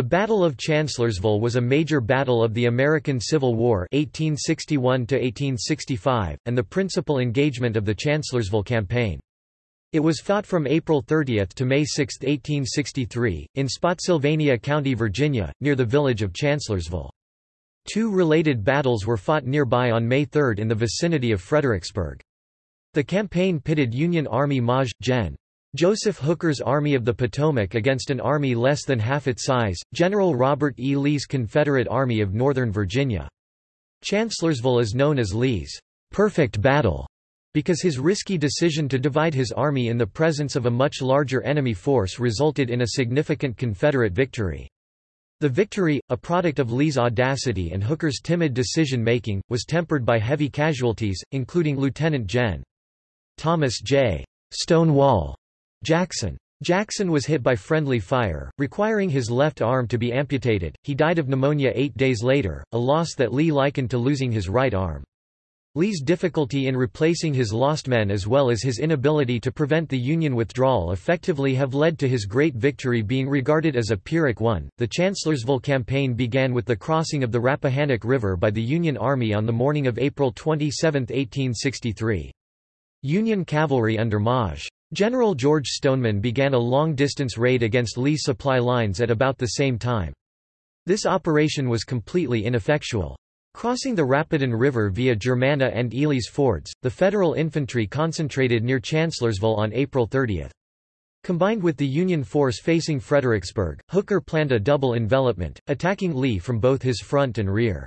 The Battle of Chancellorsville was a major battle of the American Civil War 1861 and the principal engagement of the Chancellorsville Campaign. It was fought from April 30 to May 6, 1863, in Spotsylvania County, Virginia, near the village of Chancellorsville. Two related battles were fought nearby on May 3 in the vicinity of Fredericksburg. The campaign pitted Union Army Maj. Gen. Joseph Hooker's Army of the Potomac against an army less than half its size, General Robert E. Lee's Confederate Army of Northern Virginia. Chancellorsville is known as Lee's perfect battle because his risky decision to divide his army in the presence of a much larger enemy force resulted in a significant Confederate victory. The victory, a product of Lee's audacity and Hooker's timid decision-making, was tempered by heavy casualties, including Lieutenant Gen. Thomas J. Stonewall Jackson. Jackson was hit by friendly fire, requiring his left arm to be amputated. He died of pneumonia eight days later, a loss that Lee likened to losing his right arm. Lee's difficulty in replacing his lost men as well as his inability to prevent the Union withdrawal effectively have led to his great victory being regarded as a Pyrrhic one. The Chancellorsville campaign began with the crossing of the Rappahannock River by the Union Army on the morning of April 27, 1863. Union cavalry under Maj. General George Stoneman began a long-distance raid against Lee's supply lines at about the same time. This operation was completely ineffectual. Crossing the Rapidan River via Germanna and Ely's fords, the Federal infantry concentrated near Chancellorsville on April 30. Combined with the Union force facing Fredericksburg, Hooker planned a double envelopment, attacking Lee from both his front and rear.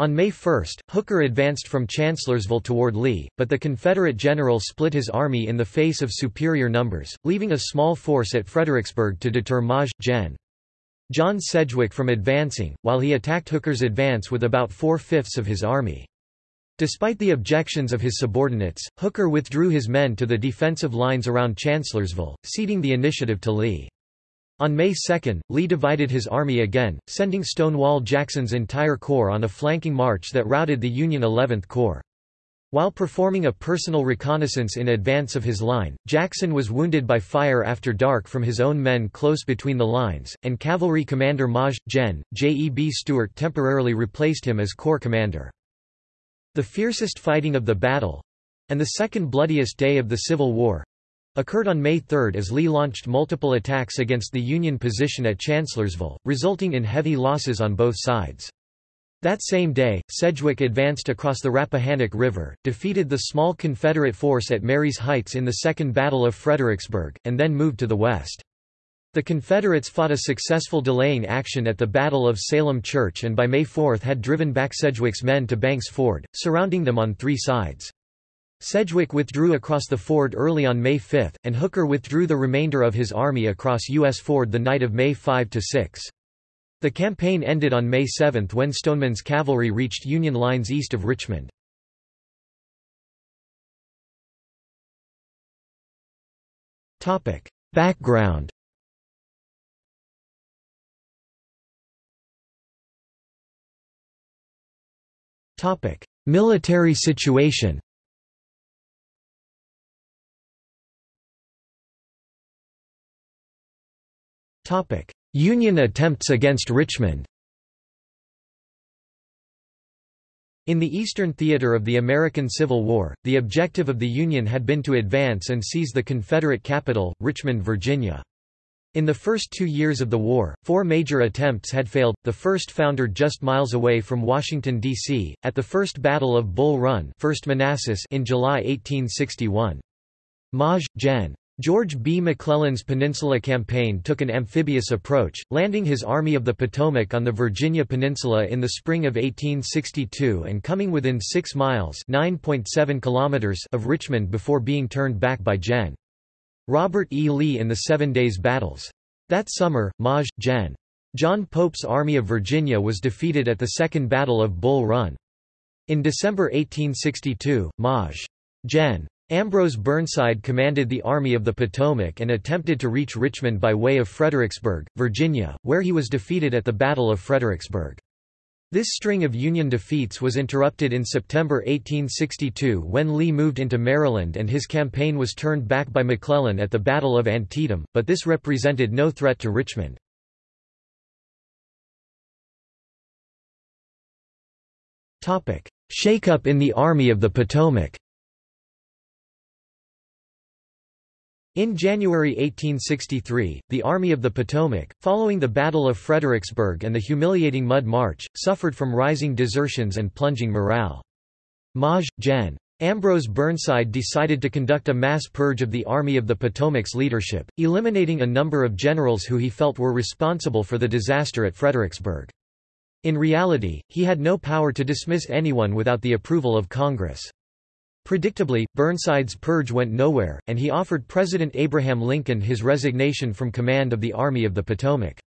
On May 1, Hooker advanced from Chancellorsville toward Lee, but the Confederate general split his army in the face of superior numbers, leaving a small force at Fredericksburg to deter Maj. Gen. John Sedgwick from advancing, while he attacked Hooker's advance with about four-fifths of his army. Despite the objections of his subordinates, Hooker withdrew his men to the defensive lines around Chancellorsville, ceding the initiative to Lee. On May 2, Lee divided his army again, sending Stonewall Jackson's entire corps on a flanking march that routed the Union 11th Corps. While performing a personal reconnaissance in advance of his line, Jackson was wounded by fire after dark from his own men close between the lines, and cavalry commander Maj. Gen. J. E. B. Stuart temporarily replaced him as corps commander. The fiercest fighting of the battle—and the second bloodiest day of the Civil War, occurred on May 3 as Lee launched multiple attacks against the Union position at Chancellorsville, resulting in heavy losses on both sides. That same day, Sedgwick advanced across the Rappahannock River, defeated the small Confederate force at Marye's Heights in the Second Battle of Fredericksburg, and then moved to the west. The Confederates fought a successful delaying action at the Battle of Salem Church and by May 4 had driven back Sedgwick's men to Banks Ford, surrounding them on three sides. Sedgwick withdrew across the ford early on May 5, and Hooker withdrew the remainder of his army across U.S. Ford the night of May 5–6. The campaign ended on May 7 when Stoneman's cavalry reached Union lines east of Richmond. Background Military situation Union attempts against Richmond In the Eastern Theater of the American Civil War, the objective of the Union had been to advance and seize the Confederate capital, Richmond, Virginia. In the first two years of the war, four major attempts had failed, the first foundered just miles away from Washington, D.C., at the First Battle of Bull Run 1st Manassas in July 1861. Maj. Gen. George B. McClellan's Peninsula Campaign took an amphibious approach, landing his Army of the Potomac on the Virginia Peninsula in the spring of 1862 and coming within 6 miles kilometers of Richmond before being turned back by Gen. Robert E. Lee in the Seven Days Battles. That summer, Maj. Gen. John Pope's Army of Virginia was defeated at the Second Battle of Bull Run. In December 1862, Maj. Gen. Ambrose Burnside commanded the Army of the Potomac and attempted to reach Richmond by way of Fredericksburg, Virginia, where he was defeated at the Battle of Fredericksburg. This string of Union defeats was interrupted in September 1862 when Lee moved into Maryland and his campaign was turned back by McClellan at the Battle of Antietam, but this represented no threat to Richmond. Shake-up in the Army of the Potomac In January 1863, the Army of the Potomac, following the Battle of Fredericksburg and the humiliating Mud March, suffered from rising desertions and plunging morale. Maj. Gen. Ambrose Burnside decided to conduct a mass purge of the Army of the Potomac's leadership, eliminating a number of generals who he felt were responsible for the disaster at Fredericksburg. In reality, he had no power to dismiss anyone without the approval of Congress. Predictably, Burnside's purge went nowhere, and he offered President Abraham Lincoln his resignation from command of the Army of the Potomac.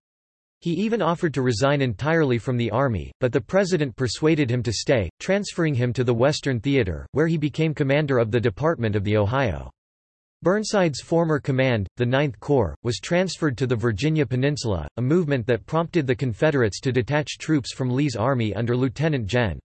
He even offered to resign entirely from the army, but the president persuaded him to stay, transferring him to the Western Theater, where he became commander of the Department of the Ohio. Burnside's former command, the Ninth Corps, was transferred to the Virginia Peninsula, a movement that prompted the Confederates to detach troops from Lee's army under Lieutenant Gen.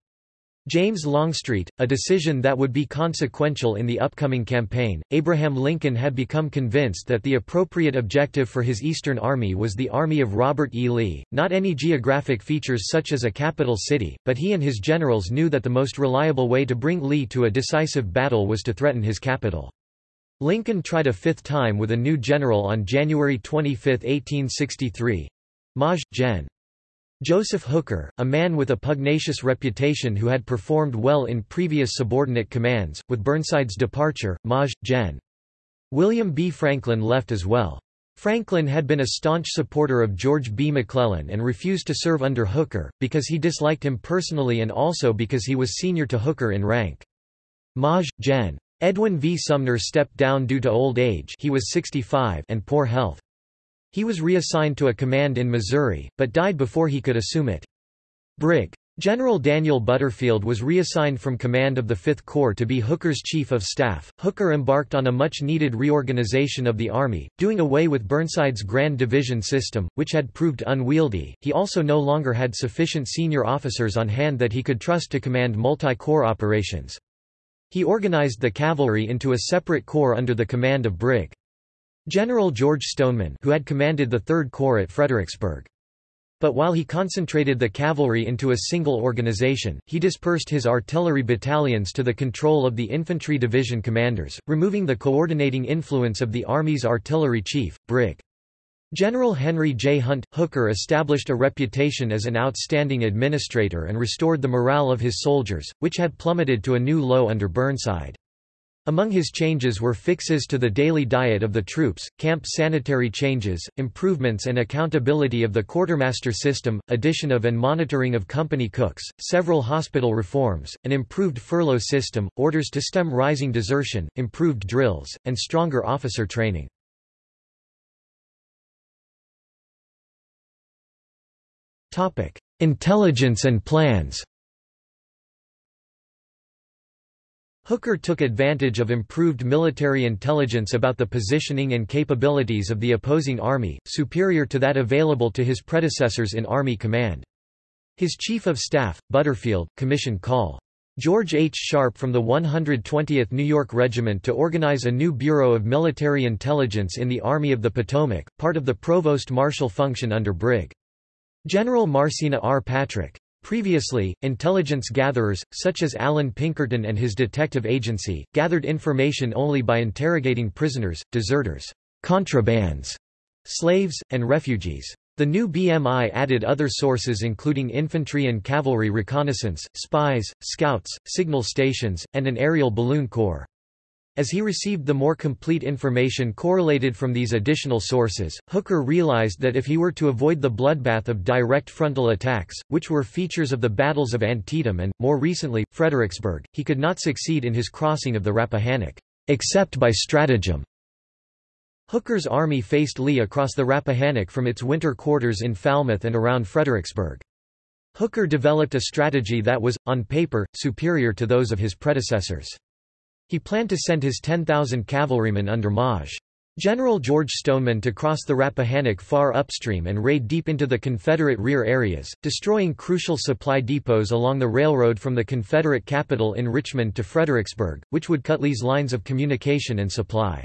James Longstreet, a decision that would be consequential in the upcoming campaign. Abraham Lincoln had become convinced that the appropriate objective for his Eastern Army was the army of Robert E. Lee, not any geographic features such as a capital city, but he and his generals knew that the most reliable way to bring Lee to a decisive battle was to threaten his capital. Lincoln tried a fifth time with a new general on January 25, 1863. Maj. Gen. Joseph Hooker, a man with a pugnacious reputation who had performed well in previous subordinate commands, with Burnside's departure, Maj. Gen. William B. Franklin left as well. Franklin had been a staunch supporter of George B. McClellan and refused to serve under Hooker, because he disliked him personally and also because he was senior to Hooker in rank. Maj. Gen. Edwin V. Sumner stepped down due to old age he was 65 and poor health. He was reassigned to a command in Missouri, but died before he could assume it. Brig. General Daniel Butterfield was reassigned from command of the Fifth Corps to be Hooker's chief of staff. Hooker embarked on a much-needed reorganization of the Army, doing away with Burnside's Grand Division system, which had proved unwieldy. He also no longer had sufficient senior officers on hand that he could trust to command multi-corps operations. He organized the cavalry into a separate corps under the command of Brig. General George Stoneman who had commanded the Third Corps at Fredericksburg. But while he concentrated the cavalry into a single organization, he dispersed his artillery battalions to the control of the infantry division commanders, removing the coordinating influence of the Army's artillery chief, Brig. General Henry J. Hunt. Hooker established a reputation as an outstanding administrator and restored the morale of his soldiers, which had plummeted to a new low under Burnside. Among his changes were fixes to the daily diet of the troops, camp sanitary changes, improvements and accountability of the quartermaster system, addition of and monitoring of company cooks, several hospital reforms, an improved furlough system, orders to stem rising desertion, improved drills, and stronger officer training. Intelligence and plans Hooker took advantage of improved military intelligence about the positioning and capabilities of the opposing army, superior to that available to his predecessors in Army command. His chief of staff, Butterfield, commissioned Col. George H. Sharpe from the 120th New York Regiment to organize a new Bureau of Military Intelligence in the Army of the Potomac, part of the Provost Marshal function under Brig. General Marcena R. Patrick. Previously, intelligence gatherers, such as Allan Pinkerton and his detective agency, gathered information only by interrogating prisoners, deserters, contrabands, slaves, and refugees. The new BMI added other sources including infantry and cavalry reconnaissance, spies, scouts, signal stations, and an aerial balloon corps. As he received the more complete information correlated from these additional sources, Hooker realized that if he were to avoid the bloodbath of direct frontal attacks, which were features of the battles of Antietam and, more recently, Fredericksburg, he could not succeed in his crossing of the Rappahannock, except by stratagem. Hooker's army faced Lee across the Rappahannock from its winter quarters in Falmouth and around Fredericksburg. Hooker developed a strategy that was, on paper, superior to those of his predecessors. He planned to send his 10,000 cavalrymen under Maj. General George Stoneman to cross the Rappahannock far upstream and raid deep into the Confederate rear areas, destroying crucial supply depots along the railroad from the Confederate capital in Richmond to Fredericksburg, which would cut Lee's lines of communication and supply.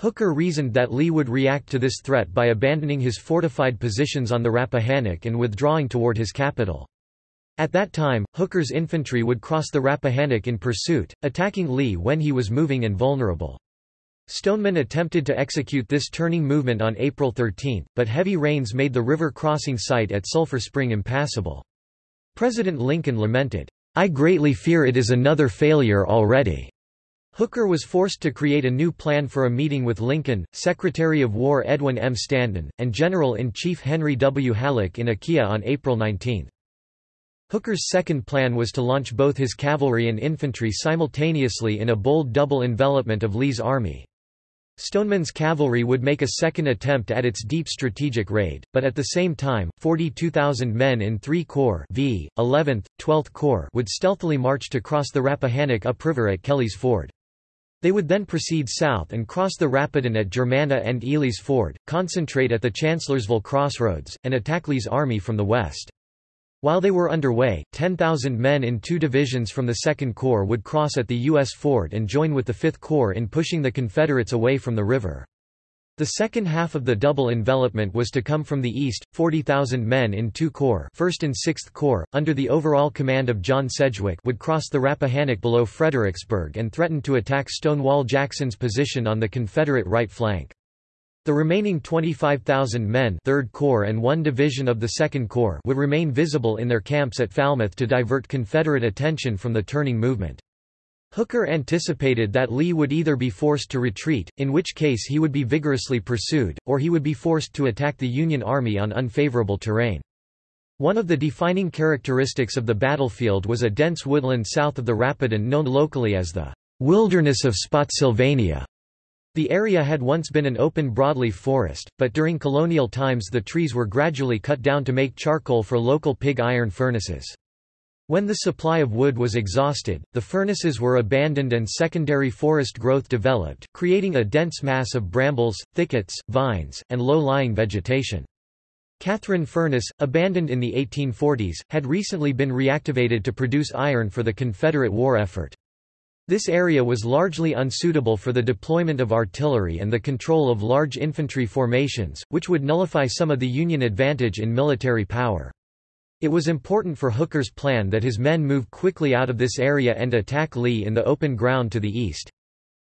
Hooker reasoned that Lee would react to this threat by abandoning his fortified positions on the Rappahannock and withdrawing toward his capital. At that time, Hooker's infantry would cross the Rappahannock in pursuit, attacking Lee when he was moving and vulnerable. Stoneman attempted to execute this turning movement on April 13, but heavy rains made the river crossing site at Sulphur Spring impassable. President Lincoln lamented, I greatly fear it is another failure already. Hooker was forced to create a new plan for a meeting with Lincoln, Secretary of War Edwin M. Stanton, and General-in-Chief Henry W. Halleck in Aquia on April 19. Hooker's second plan was to launch both his cavalry and infantry simultaneously in a bold double envelopment of Lee's army. Stoneman's cavalry would make a second attempt at its deep strategic raid, but at the same time, 42,000 men in three corps v. 11th, 12th Corps would stealthily march to cross the Rappahannock upriver at Kelly's Ford. They would then proceed south and cross the Rapidan at Germanna and Ely's Ford, concentrate at the Chancellorsville crossroads, and attack Lee's army from the west. While they were underway, 10,000 men in two divisions from the 2nd Corps would cross at the U.S. Ford and join with the 5th Corps in pushing the Confederates away from the river. The second half of the double envelopment was to come from the east, 40,000 men in two corps 1st and 6th Corps, under the overall command of John Sedgwick would cross the Rappahannock below Fredericksburg and threaten to attack Stonewall Jackson's position on the Confederate right flank. The remaining 25,000 men 3rd Corps and one division of the 2nd Corps would remain visible in their camps at Falmouth to divert Confederate attention from the turning movement. Hooker anticipated that Lee would either be forced to retreat, in which case he would be vigorously pursued, or he would be forced to attack the Union Army on unfavorable terrain. One of the defining characteristics of the battlefield was a dense woodland south of the Rapidan known locally as the Wilderness of Spotsylvania. The area had once been an open broadleaf forest, but during colonial times the trees were gradually cut down to make charcoal for local pig iron furnaces. When the supply of wood was exhausted, the furnaces were abandoned and secondary forest growth developed, creating a dense mass of brambles, thickets, vines, and low-lying vegetation. Catherine Furnace, abandoned in the 1840s, had recently been reactivated to produce iron for the Confederate war effort. This area was largely unsuitable for the deployment of artillery and the control of large infantry formations, which would nullify some of the Union advantage in military power. It was important for Hooker's plan that his men move quickly out of this area and attack Lee in the open ground to the east.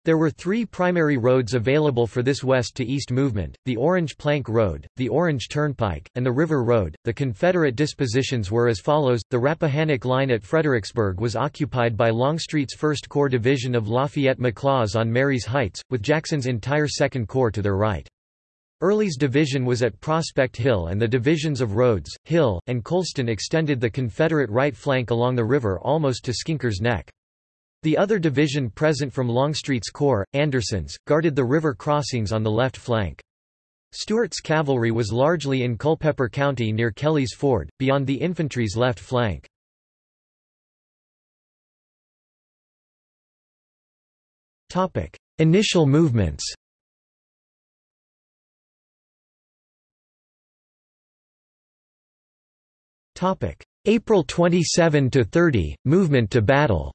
There were three primary roads available for this west to east movement, the Orange Plank Road, the Orange Turnpike, and the River Road. The Confederate dispositions were as follows. The Rappahannock line at Fredericksburg was occupied by Longstreet's 1st Corps Division of Lafayette McLaws on Marye's Heights, with Jackson's entire 2nd Corps to their right. Early's division was at Prospect Hill and the divisions of Rodes, Hill, and Colston extended the Confederate right flank along the river almost to Skinker's Neck. The other division present from Longstreet's Corps, Anderson's, guarded the river crossings on the left flank. Stuart's cavalry was largely in Culpeper County near Kelly's Ford, beyond the infantry's left flank. Initial movements April 27–30, movement to battle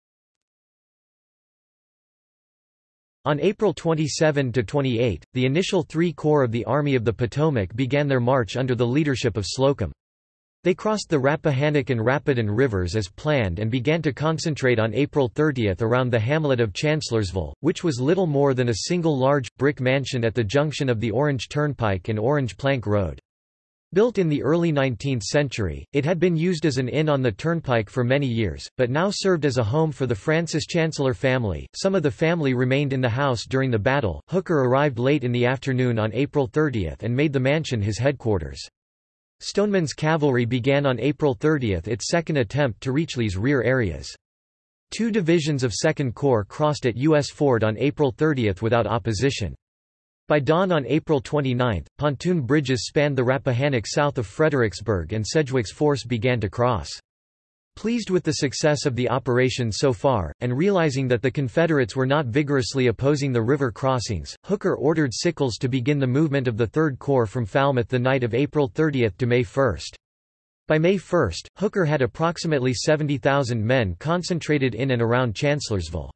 On April 27–28, the initial three corps of the Army of the Potomac began their march under the leadership of Slocum. They crossed the Rappahannock and Rapidan rivers as planned and began to concentrate on April 30 around the hamlet of Chancellorsville, which was little more than a single large, brick mansion at the junction of the Orange Turnpike and Orange Plank Road. Built in the early 19th century, it had been used as an inn on the turnpike for many years, but now served as a home for the Francis Chancellor family. Some of the family remained in the house during the battle. Hooker arrived late in the afternoon on April 30 and made the mansion his headquarters. Stoneman's cavalry began on April 30 its second attempt to reach Lee's rear areas. Two divisions of 2nd Corps crossed at U.S. Ford on April 30 without opposition. By dawn on April 29, pontoon bridges spanned the Rappahannock south of Fredericksburg and Sedgwick's force began to cross. Pleased with the success of the operation so far, and realizing that the Confederates were not vigorously opposing the river crossings, Hooker ordered Sickles to begin the movement of the Third Corps from Falmouth the night of April 30 to May 1. By May 1, Hooker had approximately 70,000 men concentrated in and around Chancellorsville.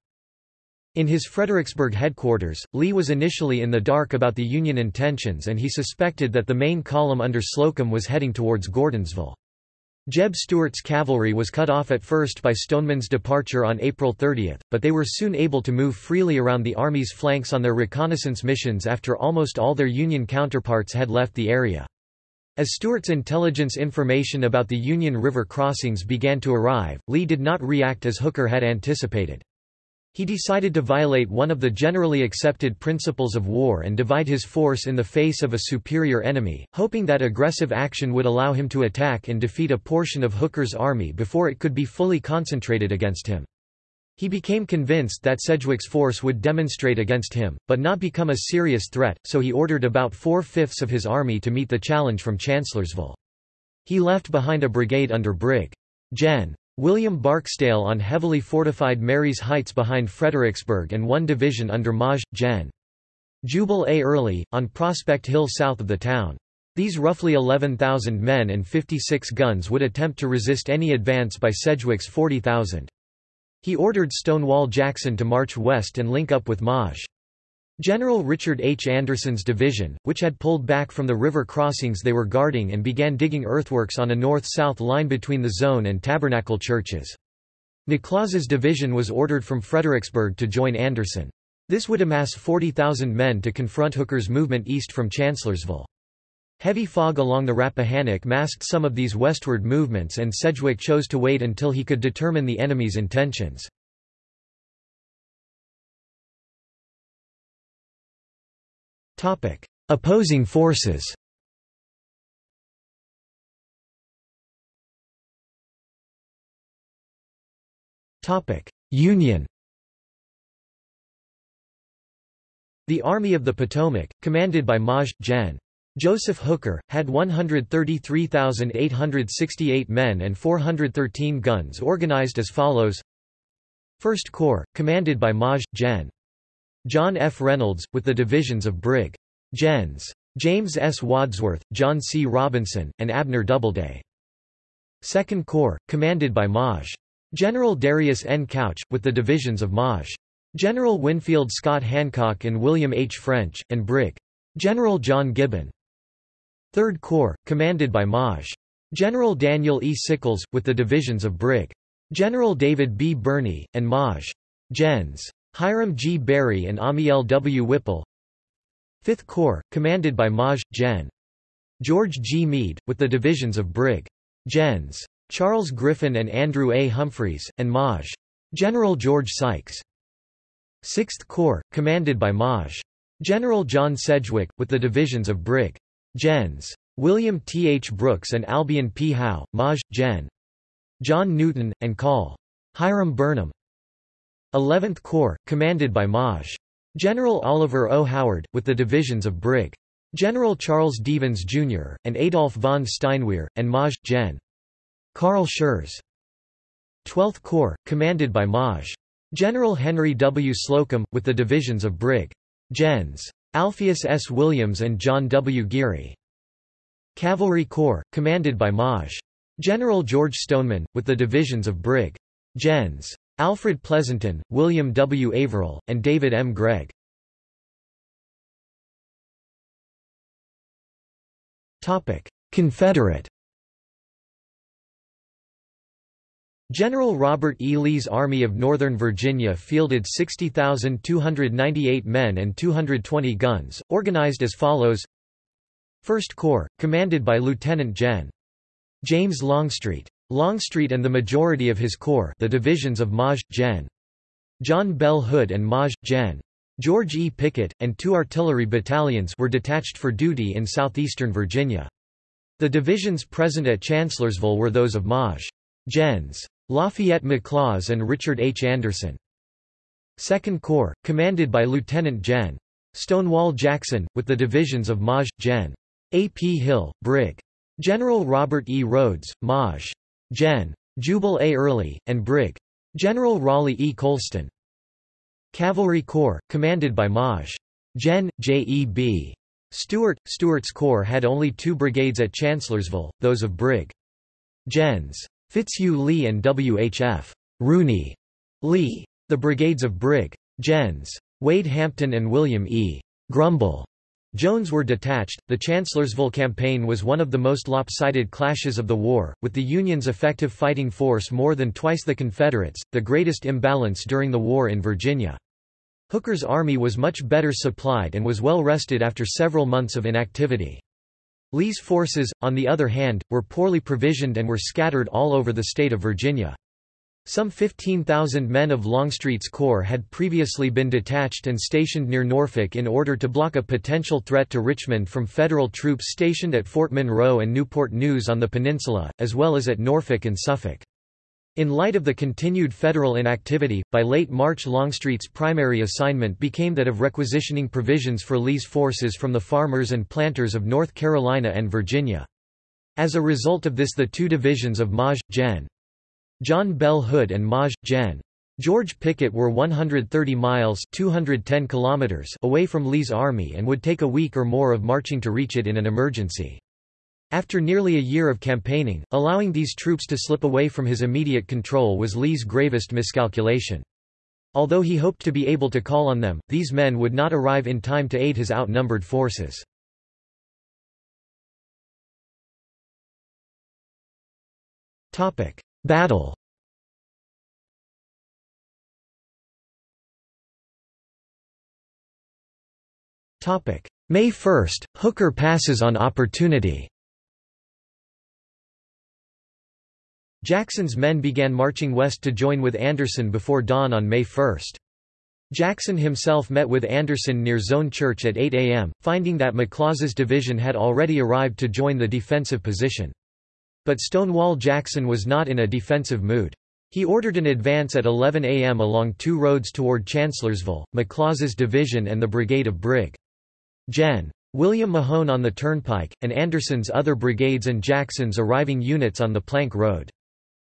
In his Fredericksburg headquarters, Lee was initially in the dark about the Union intentions and he suspected that the main column under Slocum was heading towards Gordonsville. Jeb Stuart's cavalry was cut off at first by Stoneman's departure on April 30, but they were soon able to move freely around the Army's flanks on their reconnaissance missions after almost all their Union counterparts had left the area. As Stuart's intelligence information about the Union River crossings began to arrive, Lee did not react as Hooker had anticipated. He decided to violate one of the generally accepted principles of war and divide his force in the face of a superior enemy, hoping that aggressive action would allow him to attack and defeat a portion of Hooker's army before it could be fully concentrated against him. He became convinced that Sedgwick's force would demonstrate against him, but not become a serious threat, so he ordered about four-fifths of his army to meet the challenge from Chancellorsville. He left behind a brigade under Brig. Gen. William Barksdale on heavily fortified Marye's Heights behind Fredericksburg and one division under Maj. Gen. Jubal A. Early, on Prospect Hill south of the town. These roughly 11,000 men and 56 guns would attempt to resist any advance by Sedgwick's 40,000. He ordered Stonewall Jackson to march west and link up with Maj. General Richard H. Anderson's division, which had pulled back from the river crossings they were guarding and began digging earthworks on a north-south line between the Zoan and tabernacle churches. McLaws' division was ordered from Fredericksburg to join Anderson. This would amass 40,000 men to confront Hooker's movement east from Chancellorsville. Heavy fog along the Rappahannock masked some of these westward movements and Sedgwick chose to wait until he could determine the enemy's intentions. Opposing forces Topic: Union The Army of the Potomac, commanded by Maj. Gen. Joseph Hooker, had 133,868 men and 413 guns organized as follows 1st Corps, commanded by Maj. Gen. John F. Reynolds, with the divisions of Brig. Gens. James S. Wadsworth, John C. Robinson, and Abner Doubleday. 2nd Corps, commanded by Maj. General Darius N. Couch, with the divisions of Maj. General Winfield Scott Hancock and William H. French, and Brig. General John Gibbon. 3rd Corps, commanded by Maj. General Daniel E. Sickles, with the divisions of Brig. General David B. Birney, and Maj. Gens. Hiram G. Berry and Amiel W. Whipple 5th Corps, commanded by Maj. Gen. George G. Meade, with the divisions of Brig. Gens. Charles Griffin and Andrew A. Humphreys, and Maj. General George Sykes. 6th Corps, commanded by Maj. General John Sedgwick, with the divisions of Brig. Gens. William T. H. Brooks and Albion P. Howe, Maj. Gen. John Newton, and Col. Hiram Burnham. 11th Corps, commanded by Maj. General Oliver O. Howard, with the divisions of Brig. General Charles Devens, Jr., and Adolph von Steinwehr, and Maj. Gen. Carl Schurz. 12th Corps, commanded by Maj. General Henry W. Slocum, with the divisions of Brig. Gens. Alpheus S. Williams and John W. Geary. Cavalry Corps, commanded by Maj. General George Stoneman, with the divisions of Brig. Gens. Alfred Pleasonton, William W. Averell, and David M. Gregg. Confederate General Robert E. Lee's Army of Northern Virginia fielded 60,298 men and 220 guns, organized as follows 1st Corps, commanded by Lieutenant Gen. James Longstreet. Longstreet and the majority of his corps the divisions of Maj. Gen. John Bell Hood and Maj. Gen. George E. Pickett, and two artillery battalions were detached for duty in southeastern Virginia. The divisions present at Chancellorsville were those of Maj. Gens. Lafayette McLaws and Richard H. Anderson. 2nd Corps, commanded by Lieutenant Gen. Stonewall Jackson, with the divisions of Maj. Gen. A. P. Hill, Brig. General Robert E. Rodes, Maj. Gen. Jubal A. Early, and Brig. General Raleigh E. Colston. Cavalry Corps, commanded by Maj. Gen. J. E. B. Stuart. Stuart's Corps had only two brigades at Chancellorsville, those of Brig. Gens. Fitzhugh Lee and W. H. F. Rooney Lee. The brigades of Brig. Gens. Wade Hampton and William E. Grumble Jones were detached. The Chancellorsville campaign was one of the most lopsided clashes of the war, with the Union's effective fighting force more than twice the Confederates, the greatest imbalance during the war in Virginia. Hooker's army was much better supplied and was well rested after several months of inactivity. Lee's forces, on the other hand, were poorly provisioned and were scattered all over the state of Virginia. Some 15,000 men of Longstreet's corps had previously been detached and stationed near Norfolk in order to block a potential threat to Richmond from Federal troops stationed at Fort Monroe and Newport News on the peninsula, as well as at Norfolk and Suffolk. In light of the continued Federal inactivity, by late March Longstreet's primary assignment became that of requisitioning provisions for Lee's forces from the farmers and planters of North Carolina and Virginia. As a result of this the two divisions of Maj. Gen. John Bell Hood and Maj. Gen. George Pickett were 130 miles 210 kilometers away from Lee's army and would take a week or more of marching to reach it in an emergency. After nearly a year of campaigning, allowing these troops to slip away from his immediate control was Lee's gravest miscalculation. Although he hoped to be able to call on them, these men would not arrive in time to aid his outnumbered forces. Battle May 1, Hooker passes on opportunity Jackson's men began marching west to join with Anderson before dawn on May 1. Jackson himself met with Anderson near Zoan Church at 8 a.m., finding that McLaws' division had already arrived to join the defensive position. But Stonewall Jackson was not in a defensive mood. He ordered an advance at 11 a.m. along two roads toward Chancellorsville, McLaws' division and the brigade of Brig. Gen. William Mahone on the Turnpike, and Anderson's other brigades and Jackson's arriving units on the Plank Road.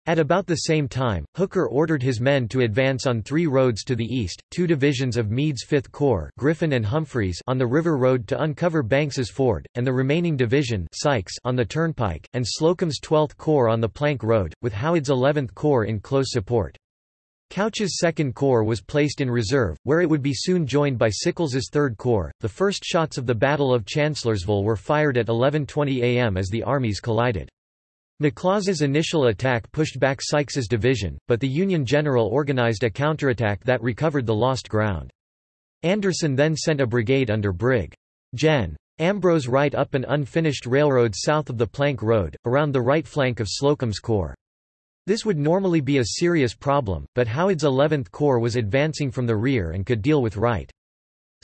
At about the same time, Hooker ordered his men to advance on three roads to the east, two divisions of Meade's Fifth Corps Griffin and Humphreys on the River Road to uncover Banks's Ford, and the remaining division Sykes on the Turnpike, and Slocum's Twelfth Corps on the Plank Road, with Howard's Eleventh Corps in close support. Couch's Second Corps was placed in reserve, where it would be soon joined by Sickles's Third Corps. The first shots of the Battle of Chancellorsville were fired at 11:20 a.m. as the armies collided. McLaws' initial attack pushed back Sykes's division, but the Union general organized a counterattack that recovered the lost ground. Anderson then sent a brigade under Brig. Gen. Ambrose Wright up an unfinished railroad south of the Plank Road, around the right flank of Slocum's Corps. This would normally be a serious problem, but Howard's 11th Corps was advancing from the rear and could deal with Wright.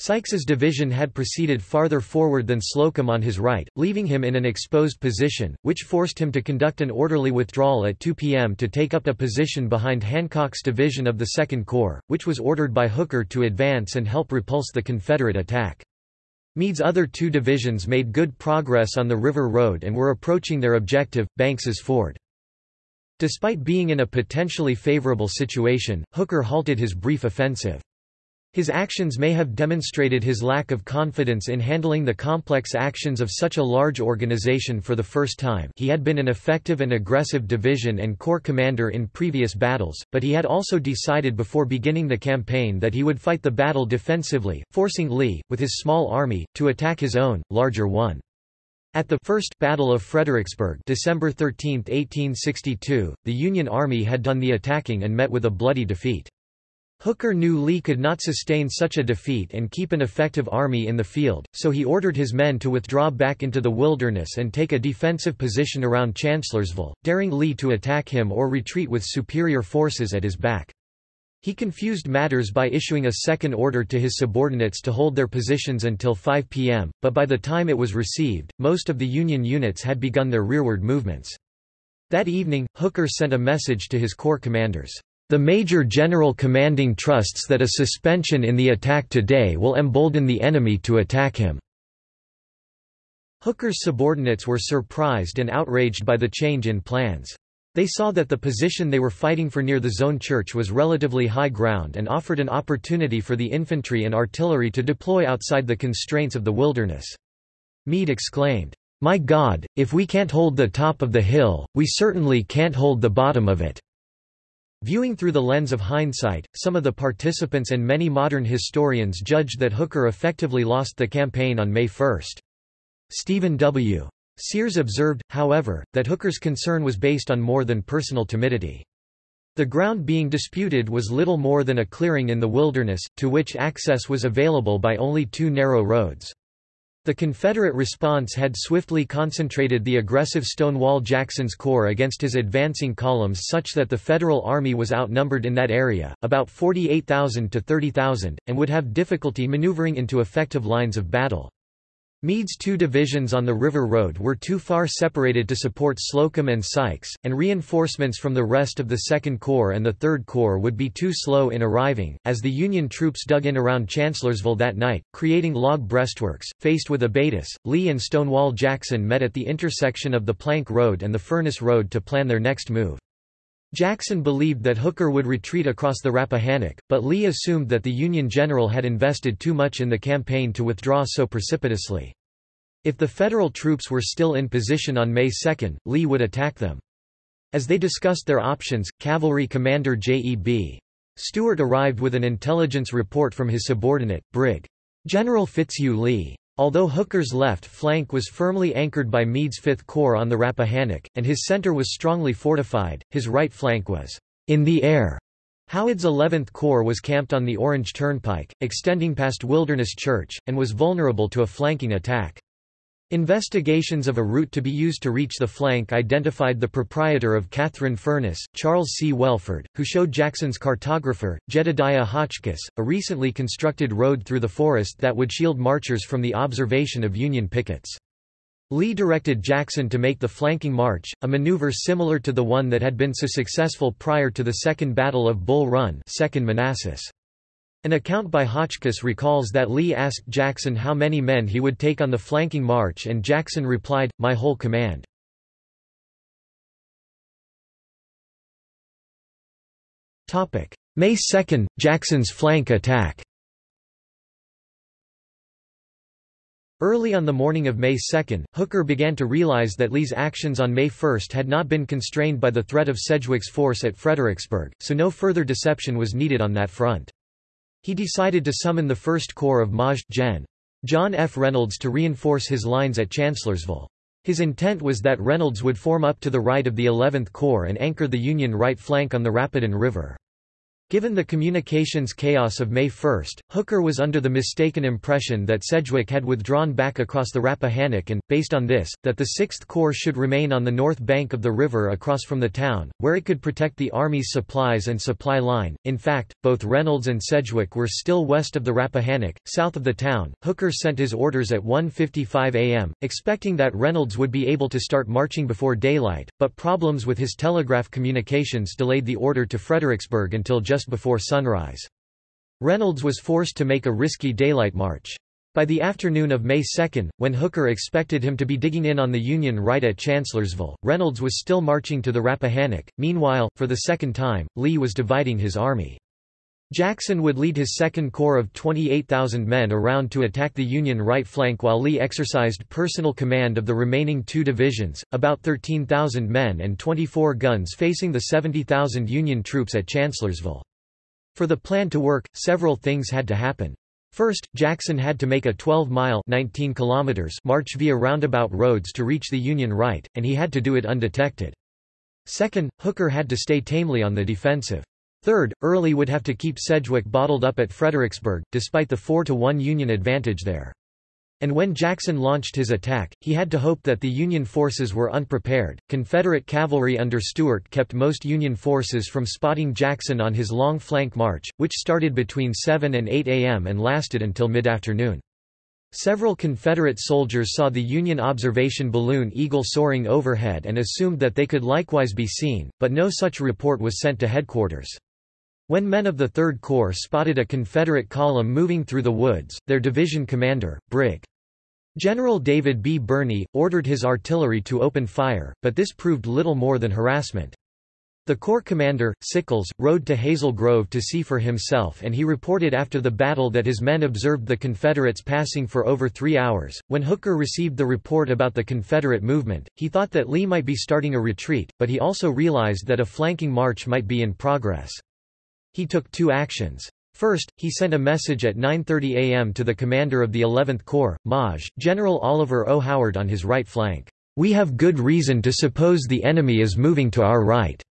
Sykes's division had proceeded farther forward than Slocum on his right, leaving him in an exposed position, which forced him to conduct an orderly withdrawal at 2 p.m. to take up a position behind Hancock's division of the Second Corps, which was ordered by Hooker to advance and help repulse the Confederate attack. Meade's other two divisions made good progress on the River Road and were approaching their objective, Banks's Ford. Despite being in a potentially favorable situation, Hooker halted his brief offensive. His actions may have demonstrated his lack of confidence in handling the complex actions of such a large organization for the first time he had been an effective and aggressive division and corps commander in previous battles, but he had also decided before beginning the campaign that he would fight the battle defensively, forcing Lee, with his small army, to attack his own, larger one. At the First Battle of Fredericksburg December 13, 1862, the Union Army had done the attacking and met with a bloody defeat. Hooker knew Lee could not sustain such a defeat and keep an effective army in the field, so he ordered his men to withdraw back into the wilderness and take a defensive position around Chancellorsville, daring Lee to attack him or retreat with superior forces at his back. He confused matters by issuing a second order to his subordinates to hold their positions until 5 p.m., but by the time it was received, most of the Union units had begun their rearward movements. That evening, Hooker sent a message to his corps commanders. The Major General Commanding trusts that a suspension in the attack today will embolden the enemy to attack him." Hooker's subordinates were surprised and outraged by the change in plans. They saw that the position they were fighting for near the Zoan Church was relatively high ground and offered an opportunity for the infantry and artillery to deploy outside the constraints of the wilderness. Meade exclaimed, "'My God, if we can't hold the top of the hill, we certainly can't hold the bottom of it.' Viewing through the lens of hindsight, some of the participants and many modern historians judged that Hooker effectively lost the campaign on May 1. Stephen W. Sears observed, however, that Hooker's concern was based on more than personal timidity. The ground being disputed was little more than a clearing in the wilderness, to which access was available by only two narrow roads. The Confederate response had swiftly concentrated the aggressive Stonewall Jackson's corps against his advancing columns such that the Federal Army was outnumbered in that area, about 48,000 to 30,000, and would have difficulty maneuvering into effective lines of battle. Meade's two divisions on the River Road were too far separated to support Slocum and Sykes, and reinforcements from the rest of the Second Corps and the Third Corps would be too slow in arriving, as the Union troops dug in around Chancellorsville that night, creating log breastworks. Faced with Abatis, Lee and Stonewall Jackson met at the intersection of the Plank Road and the Furnace Road to plan their next move. Jackson believed that Hooker would retreat across the Rappahannock, but Lee assumed that the Union general had invested too much in the campaign to withdraw so precipitously. If the Federal troops were still in position on May 2, Lee would attack them. As they discussed their options, Cavalry Commander J.E.B. Stuart arrived with an intelligence report from his subordinate, Brig. General Fitzhugh Lee. Although Hooker's left flank was firmly anchored by Meade's Fifth Corps on the Rappahannock, and his center was strongly fortified, his right flank was in the air. Howard's 11th Corps was camped on the Orange Turnpike, extending past Wilderness Church, and was vulnerable to a flanking attack. Investigations of a route to be used to reach the flank identified the proprietor of Catherine Furnace, Charles C. Wellford, who showed Jackson's cartographer, Jedediah Hotchkiss, a recently constructed road through the forest that would shield marchers from the observation of Union pickets. Lee directed Jackson to make the flanking march, a maneuver similar to the one that had been so successful prior to the Second Battle of Bull Run 2nd Manassas. An account by Hotchkiss recalls that Lee asked Jackson how many men he would take on the flanking march and Jackson replied, my whole command. May 2 – Jackson's flank attack Early on the morning of May 2, Hooker began to realize that Lee's actions on May 1 had not been constrained by the threat of Sedgwick's force at Fredericksburg, so no further deception was needed on that front. He decided to summon the First Corps of Maj. Gen. John F. Reynolds to reinforce his lines at Chancellorsville. His intent was that Reynolds would form up to the right of the 11th Corps and anchor the Union right flank on the Rapidan River. Given the communications chaos of May 1, Hooker was under the mistaken impression that Sedgwick had withdrawn back across the Rappahannock and, based on this, that the Sixth Corps should remain on the north bank of the river across from the town, where it could protect the Army's supplies and supply line. In fact, both Reynolds and Sedgwick were still west of the Rappahannock, south of the town. Hooker sent his orders at 1.55 am, expecting that Reynolds would be able to start marching before daylight, but problems with his telegraph communications delayed the order to Fredericksburg until just just before sunrise. Reynolds was forced to make a risky daylight march. By the afternoon of May 2, when Hooker expected him to be digging in on the Union right at Chancellorsville, Reynolds was still marching to the Rappahannock. Meanwhile, for the second time, Lee was dividing his army. Jackson would lead his Second Corps of 28,000 men around to attack the Union right flank while Lee exercised personal command of the remaining two divisions, about 13,000 men and 24 guns facing the 70,000 Union troops at Chancellorsville. For the plan to work, several things had to happen. First, Jackson had to make a 12-mile march via roundabout roads to reach the Union right, and he had to do it undetected. Second, Hooker had to stay tamely on the defensive. Third, Early would have to keep Sedgwick bottled up at Fredericksburg, despite the 4-to-1 Union advantage there. And when Jackson launched his attack, he had to hope that the Union forces were unprepared. Confederate cavalry under Stuart kept most Union forces from spotting Jackson on his long flank march, which started between 7 and 8 a.m. and lasted until mid-afternoon. Several Confederate soldiers saw the Union observation balloon Eagle soaring overhead and assumed that they could likewise be seen, but no such report was sent to headquarters. When men of the Third Corps spotted a Confederate column moving through the woods, their division commander, Brig. General David B. Birney, ordered his artillery to open fire, but this proved little more than harassment. The Corps commander, Sickles, rode to Hazel Grove to see for himself and he reported after the battle that his men observed the Confederates passing for over three hours. When Hooker received the report about the Confederate movement, he thought that Lee might be starting a retreat, but he also realized that a flanking march might be in progress. He took two actions. First, he sent a message at 9.30 am to the commander of the 11th Corps, Maj. General Oliver O. Howard on his right flank. We have good reason to suppose the enemy is moving to our right.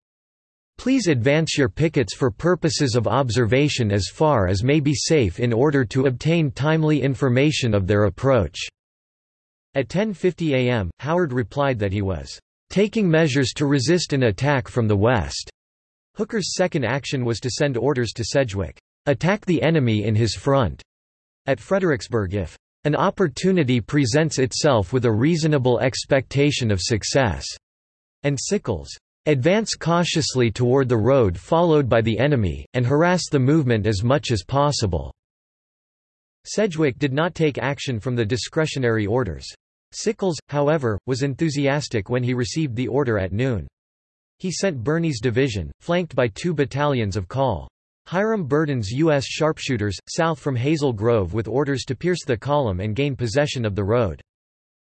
Please advance your pickets for purposes of observation as far as may be safe in order to obtain timely information of their approach." At 10.50 am, Howard replied that he was "...taking measures to resist an attack from the west." Hooker's second action was to send orders to Sedgwick, "...attack the enemy in his front." At Fredericksburg if an opportunity presents itself with a reasonable expectation of success, and Sickles, Advance cautiously toward the road followed by the enemy, and harass the movement as much as possible." Sedgwick did not take action from the discretionary orders. Sickles, however, was enthusiastic when he received the order at noon. He sent Birney's division, flanked by two battalions of Col. Hiram Berdan's U.S. sharpshooters, south from Hazel Grove with orders to pierce the column and gain possession of the road.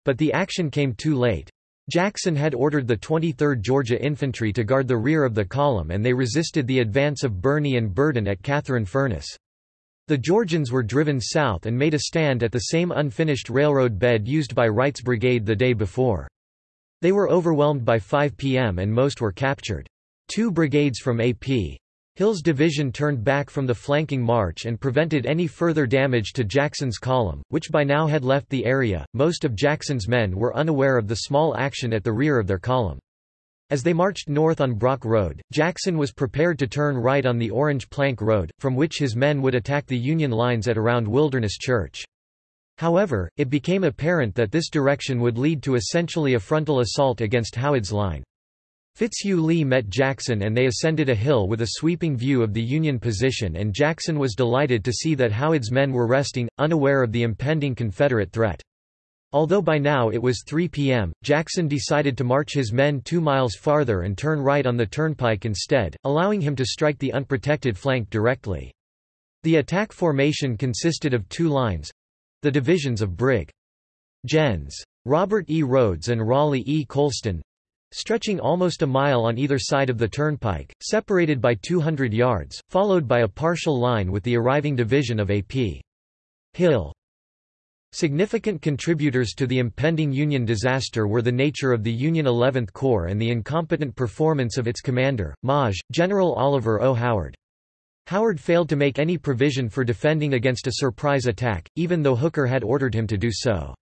But the action came too late. Jackson had ordered the 23rd Georgia Infantry to guard the rear of the column and they resisted the advance of Birney and Berdan at Catherine Furnace. The Georgians were driven south and made a stand at the same unfinished railroad bed used by Wright's brigade the day before. They were overwhelmed by 5 p.m. and most were captured. Two brigades from A.P. Hill's division turned back from the flanking march and prevented any further damage to Jackson's column, which by now had left the area. Most of Jackson's men were unaware of the small action at the rear of their column. As they marched north on Brock Road, Jackson was prepared to turn right on the Orange Plank Road, from which his men would attack the Union lines at around Wilderness Church. However, it became apparent that this direction would lead to essentially a frontal assault against Howard's line. Fitzhugh Lee met Jackson and they ascended a hill with a sweeping view of the Union position and Jackson was delighted to see that Howard's men were resting, unaware of the impending Confederate threat. Although by now it was 3 p.m., Jackson decided to march his men two miles farther and turn right on the turnpike instead, allowing him to strike the unprotected flank directly. The attack formation consisted of two lines—the divisions of Brig. Gens. Robert E. Rodes and Raleigh E. Colston, stretching almost a mile on either side of the turnpike, separated by 200 yards, followed by a partial line with the arriving division of A.P. Hill. Significant contributors to the impending Union disaster were the nature of the Union 11th Corps and the incompetent performance of its commander, Maj. General Oliver O. Howard. Howard failed to make any provision for defending against a surprise attack, even though Hooker had ordered him to do so.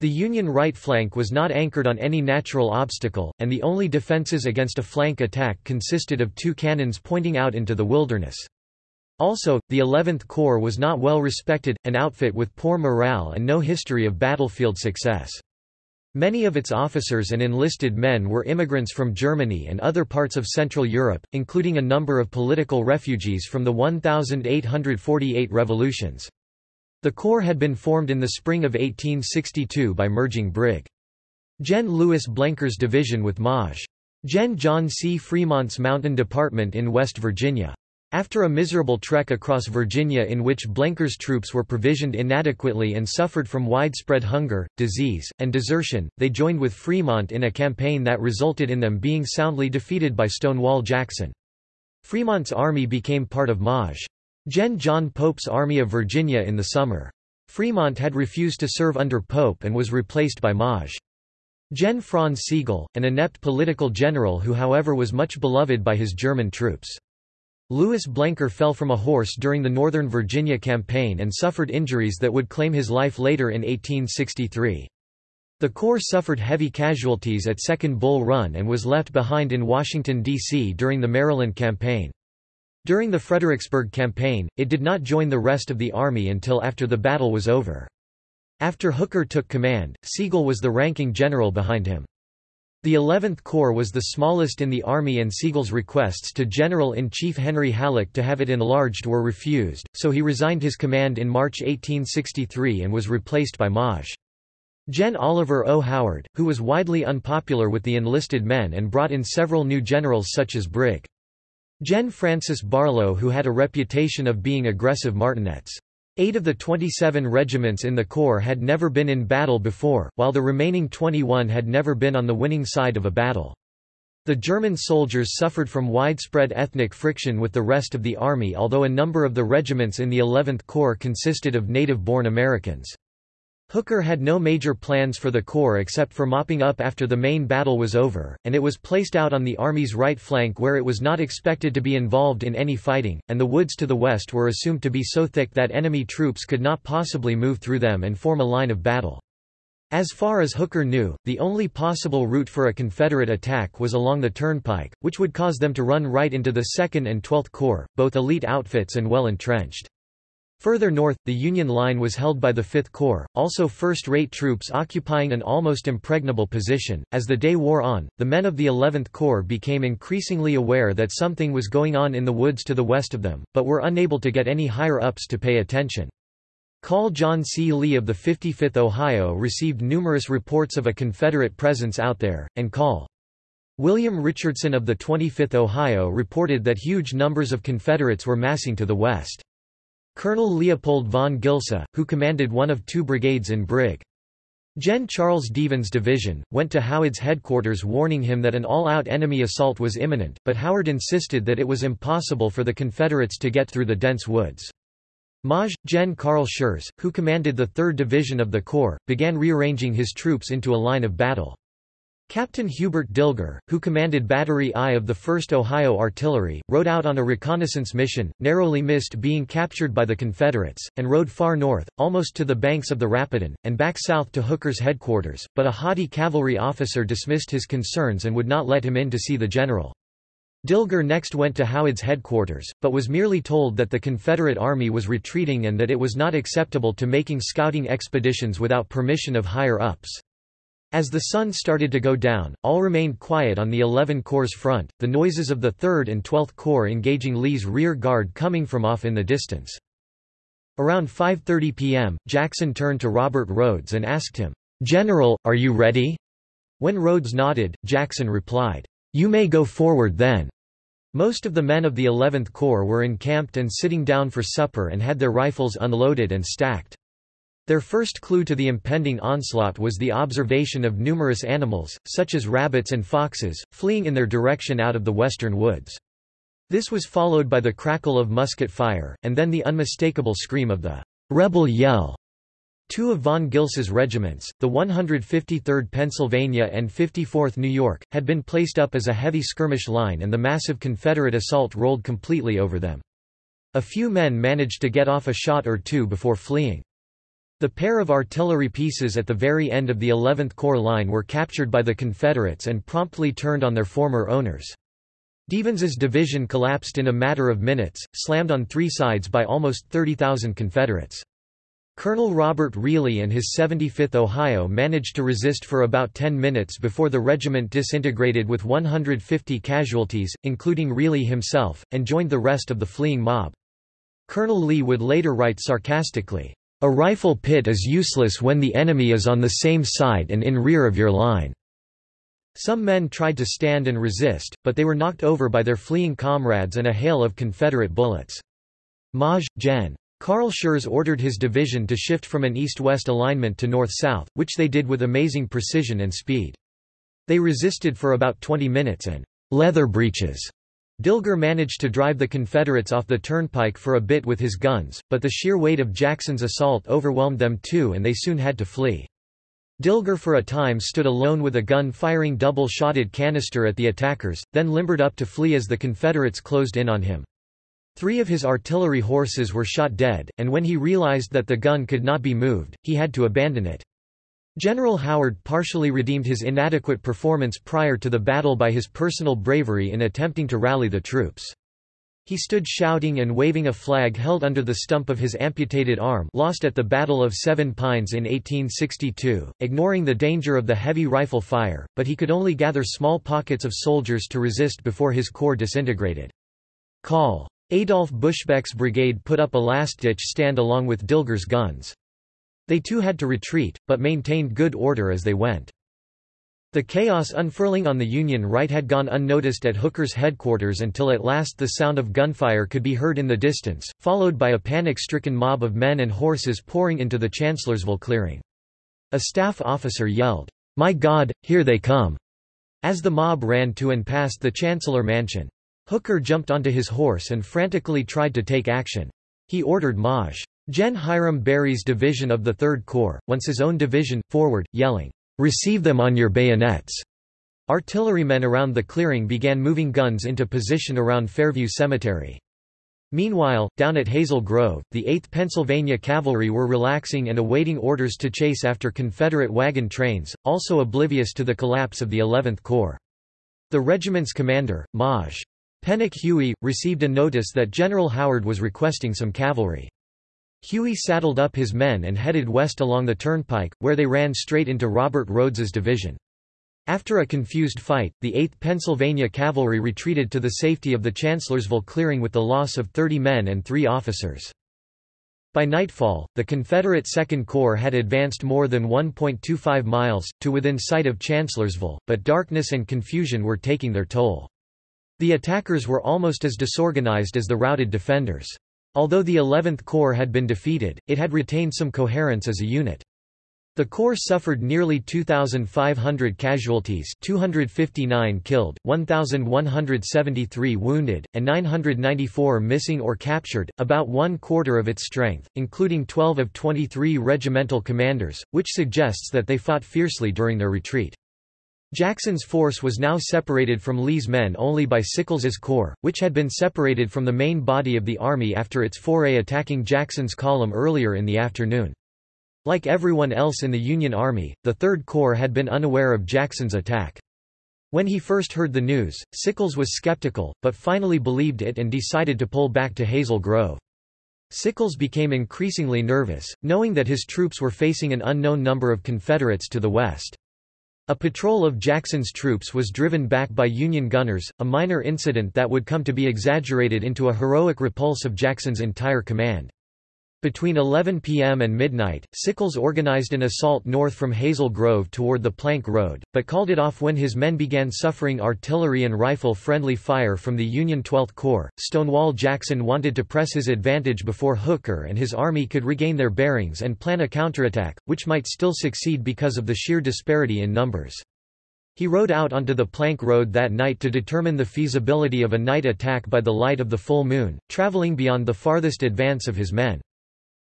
The Union right flank was not anchored on any natural obstacle, and the only defenses against a flank attack consisted of two cannons pointing out into the wilderness. Also, the 11th Corps was not well respected, an outfit with poor morale and no history of battlefield success. Many of its officers and enlisted men were immigrants from Germany and other parts of Central Europe, including a number of political refugees from the 1848 revolutions. The Corps had been formed in the spring of 1862 by merging Brig. Gen. Louis Blenker's division with Maj. Gen. John C. Fremont's Mountain Department in West Virginia. After a miserable trek across Virginia in which Blenker's troops were provisioned inadequately and suffered from widespread hunger, disease, and desertion, they joined with Fremont in a campaign that resulted in them being soundly defeated by Stonewall Jackson. Fremont's army became part of Maj. Gen. John Pope's Army of Virginia in the summer. Fremont had refused to serve under Pope and was replaced by Maj. Gen. Franz Sigel, an inept political general who however was much beloved by his German troops. Louis Blenker fell from a horse during the Northern Virginia campaign and suffered injuries that would claim his life later in 1863. The Corps suffered heavy casualties at Second Bull Run and was left behind in Washington, D.C. during the Maryland campaign. During the Fredericksburg Campaign, it did not join the rest of the army until after the battle was over. After Hooker took command, Sigel was the ranking general behind him. The 11th Corps was the smallest in the Army and Sigel's requests to General-in-Chief Henry Halleck to have it enlarged were refused, so he resigned his command in March 1863 and was replaced by Maj. Gen Oliver O. Howard, who was widely unpopular with the enlisted men and brought in several new generals such as Brig. Gen Francis Barlow who had a reputation of being aggressive martinets. Eight of the 27 regiments in the Corps had never been in battle before, while the remaining 21 had never been on the winning side of a battle. The German soldiers suffered from widespread ethnic friction with the rest of the army although a number of the regiments in the 11th Corps consisted of native-born Americans. Hooker had no major plans for the Corps except for mopping up after the main battle was over, and it was placed out on the Army's right flank where it was not expected to be involved in any fighting, and the woods to the west were assumed to be so thick that enemy troops could not possibly move through them and form a line of battle. As far as Hooker knew, the only possible route for a Confederate attack was along the Turnpike, which would cause them to run right into the 2nd and 12th Corps, both elite outfits and well entrenched. Further north, the Union line was held by the Fifth Corps, also first-rate troops occupying an almost impregnable position. As the day wore on, the men of the 11th Corps became increasingly aware that something was going on in the woods to the west of them, but were unable to get any higher-ups to pay attention. Col John C. Lee of the 55th Ohio received numerous reports of a Confederate presence out there, and Col. William Richardson of the 25th Ohio reported that huge numbers of Confederates were massing to the west. Colonel Leopold von Gilsa, who commanded one of two brigades in Brig. Gen. Charles Devens' division, went to Howard's headquarters warning him that an all-out enemy assault was imminent, but Howard insisted that it was impossible for the Confederates to get through the dense woods. Maj. Gen. Carl Schurz, who commanded the 3rd Division of the Corps, began rearranging his troops into a line of battle. Captain Hubert Dilger, who commanded Battery I of the 1st Ohio Artillery, rode out on a reconnaissance mission, narrowly missed being captured by the Confederates, and rode far north, almost to the banks of the Rapidan, and back south to Hooker's headquarters, but a haughty cavalry officer dismissed his concerns and would not let him in to see the general. Dilger next went to Howard's headquarters, but was merely told that the Confederate Army was retreating and that it was not acceptable to making scouting expeditions without permission of higher-ups. As the sun started to go down, all remained quiet on the 11 Corps' front, the noises of the 3rd and 12th Corps engaging Lee's rear guard coming from off in the distance. Around 5.30 p.m., Jackson turned to Robert Rodes and asked him, "'General, are you ready?' When Rodes nodded, Jackson replied, "'You may go forward then.' Most of the men of the 11th Corps were encamped and sitting down for supper and had their rifles unloaded and stacked. Their first clue to the impending onslaught was the observation of numerous animals, such as rabbits and foxes, fleeing in their direction out of the western woods. This was followed by the crackle of musket fire, and then the unmistakable scream of the rebel yell. Two of von Gilsa's regiments, the 153rd Pennsylvania and 54th New York, had been placed up as a heavy skirmish line and the massive Confederate assault rolled completely over them. A few men managed to get off a shot or two before fleeing. The pair of artillery pieces at the very end of the 11th Corps line were captured by the Confederates and promptly turned on their former owners. Devens's division collapsed in a matter of minutes, slammed on three sides by almost 30,000 Confederates. Colonel Robert Reilly and his 75th Ohio managed to resist for about 10 minutes before the regiment disintegrated with 150 casualties, including Reilly himself, and joined the rest of the fleeing mob. Colonel Lee would later write sarcastically, a rifle pit is useless when the enemy is on the same side and in rear of your line. Some men tried to stand and resist, but they were knocked over by their fleeing comrades and a hail of Confederate bullets. Maj. Gen. Carl Schurz ordered his division to shift from an east-west alignment to north-south, which they did with amazing precision and speed. They resisted for about 20 minutes and leather breeches Dilger managed to drive the Confederates off the turnpike for a bit with his guns, but the sheer weight of Jackson's assault overwhelmed them too and they soon had to flee. Dilger for a time stood alone with a gun firing double-shotted canister at the attackers, then limbered up to flee as the Confederates closed in on him. Three of his artillery horses were shot dead, and when he realized that the gun could not be moved, he had to abandon it. General Howard partially redeemed his inadequate performance prior to the battle by his personal bravery in attempting to rally the troops. He stood shouting and waving a flag held under the stump of his amputated arm lost at the Battle of Seven Pines in 1862, ignoring the danger of the heavy rifle fire, but he could only gather small pockets of soldiers to resist before his corps disintegrated. Call. Adolf Buschbeck's brigade put up a last-ditch stand along with Dilger's guns. They too had to retreat, but maintained good order as they went. The chaos unfurling on the Union right had gone unnoticed at Hooker's headquarters until at last the sound of gunfire could be heard in the distance, followed by a panic-stricken mob of men and horses pouring into the Chancellorsville clearing. A staff officer yelled, "'My God, here they come!' as the mob ran to and past the Chancellor Mansion. Hooker jumped onto his horse and frantically tried to take action. He ordered Maj. Gen. Hiram Berry's division of the Third Corps, once his own division, forward, yelling, "'Receive them on your bayonets!' Artillerymen around the clearing began moving guns into position around Fairview Cemetery. Meanwhile, down at Hazel Grove, the 8th Pennsylvania Cavalry were relaxing and awaiting orders to chase after Confederate wagon trains, also oblivious to the collapse of the 11th Corps. The regiment's commander, Maj. Pennock Huey, received a notice that General Howard was requesting some cavalry. Huey saddled up his men and headed west along the turnpike, where they ran straight into Robert Rodes's division. After a confused fight, the 8th Pennsylvania Cavalry retreated to the safety of the Chancellorsville clearing with the loss of 30 men and three officers. By nightfall, the Confederate Second Corps had advanced more than 1.25 miles, to within sight of Chancellorsville, but darkness and confusion were taking their toll. The attackers were almost as disorganized as the routed defenders. Although the 11th Corps had been defeated, it had retained some coherence as a unit. The Corps suffered nearly 2,500 casualties 259 killed, 1,173 wounded, and 994 missing or captured, about one quarter of its strength, including 12 of 23 regimental commanders, which suggests that they fought fiercely during their retreat. Jackson's force was now separated from Lee's men only by Sickles's corps, which had been separated from the main body of the army after its foray attacking Jackson's column earlier in the afternoon. Like everyone else in the Union Army, the Third Corps had been unaware of Jackson's attack. When he first heard the news, Sickles was skeptical, but finally believed it and decided to pull back to Hazel Grove. Sickles became increasingly nervous, knowing that his troops were facing an unknown number of Confederates to the west. A patrol of Jackson's troops was driven back by Union gunners, a minor incident that would come to be exaggerated into a heroic repulse of Jackson's entire command. Between 11 p.m. and midnight, Sickles organized an assault north from Hazel Grove toward the Plank Road, but called it off when his men began suffering artillery and rifle-friendly fire from the Union 12th Corps. Stonewall Jackson wanted to press his advantage before Hooker and his army could regain their bearings and plan a counterattack, which might still succeed because of the sheer disparity in numbers. He rode out onto the Plank Road that night to determine the feasibility of a night attack by the light of the full moon, traveling beyond the farthest advance of his men.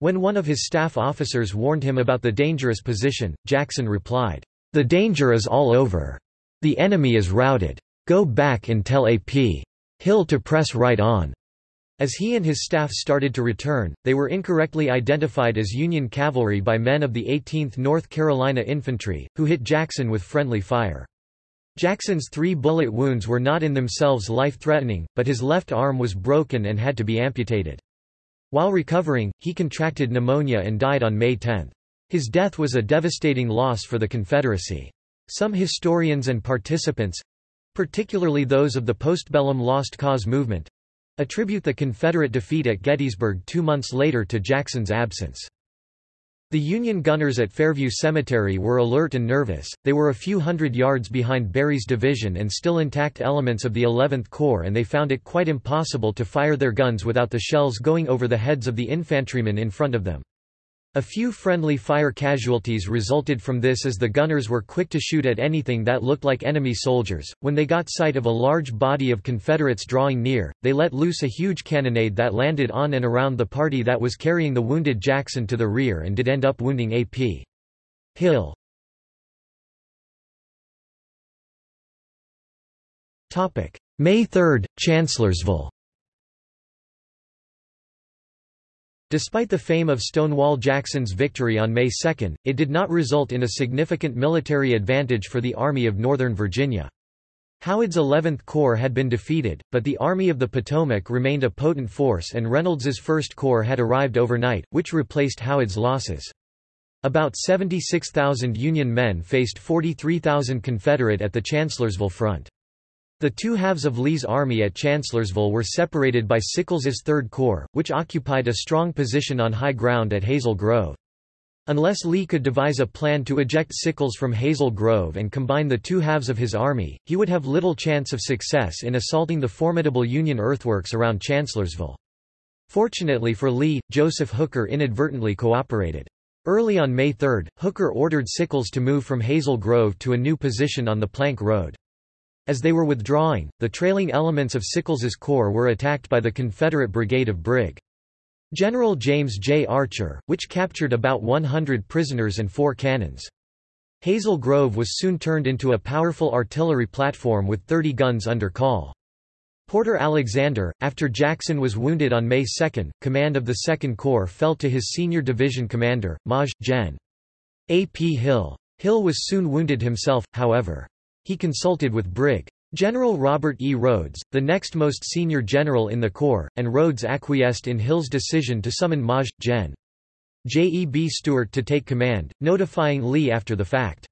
When one of his staff officers warned him about the dangerous position, Jackson replied, "'The danger is all over. The enemy is routed. Go back and tell A.P. Hill to press right on." As he and his staff started to return, they were incorrectly identified as Union cavalry by men of the 18th North Carolina Infantry, who hit Jackson with friendly fire. Jackson's three bullet wounds were not in themselves life-threatening, but his left arm was broken and had to be amputated. While recovering, he contracted pneumonia and died on May 10. His death was a devastating loss for the Confederacy. Some historians and participants—particularly those of the postbellum Lost Cause movement—attribute the Confederate defeat at Gettysburg two months later to Jackson's absence. The Union gunners at Fairview Cemetery were alert and nervous, they were a few hundred yards behind Berry's division and still intact elements of the 11th Corps and they found it quite impossible to fire their guns without the shells going over the heads of the infantrymen in front of them. A few friendly fire casualties resulted from this as the gunners were quick to shoot at anything that looked like enemy soldiers. When they got sight of a large body of Confederates drawing near, they let loose a huge cannonade that landed on and around the party that was carrying the wounded Jackson to the rear and did end up wounding A.P. Hill. May 3, Chancellorsville Despite the fame of Stonewall Jackson's victory on May 2, it did not result in a significant military advantage for the Army of Northern Virginia. Howard's 11th Corps had been defeated, but the Army of the Potomac remained a potent force and Reynolds's 1st Corps had arrived overnight, which replaced Howard's losses. About 76,000 Union men faced 43,000 Confederate at the Chancellorsville front. The two halves of Lee's army at Chancellorsville were separated by Sickles's Third Corps, which occupied a strong position on high ground at Hazel Grove. Unless Lee could devise a plan to eject Sickles from Hazel Grove and combine the two halves of his army, he would have little chance of success in assaulting the formidable Union earthworks around Chancellorsville. Fortunately for Lee, Joseph Hooker inadvertently cooperated. Early on May 3, Hooker ordered Sickles to move from Hazel Grove to a new position on the Plank Road. As they were withdrawing, the trailing elements of Sickles's corps were attacked by the Confederate brigade of Brig. General James J. Archer, which captured about 100 prisoners and four cannons. Hazel Grove was soon turned into a powerful artillery platform with 30 guns under call. Porter Alexander, after Jackson was wounded on May 2, command of the 2nd Corps fell to his senior division commander, Maj. Gen. A. P. Hill. Hill was soon wounded himself, however. He consulted with Brig. General Robert E. Rodes, the next most senior general in the Corps, and Rodes acquiesced in Hill's decision to summon Maj. Gen. J. E. B. Stuart to take command, notifying Lee after the fact.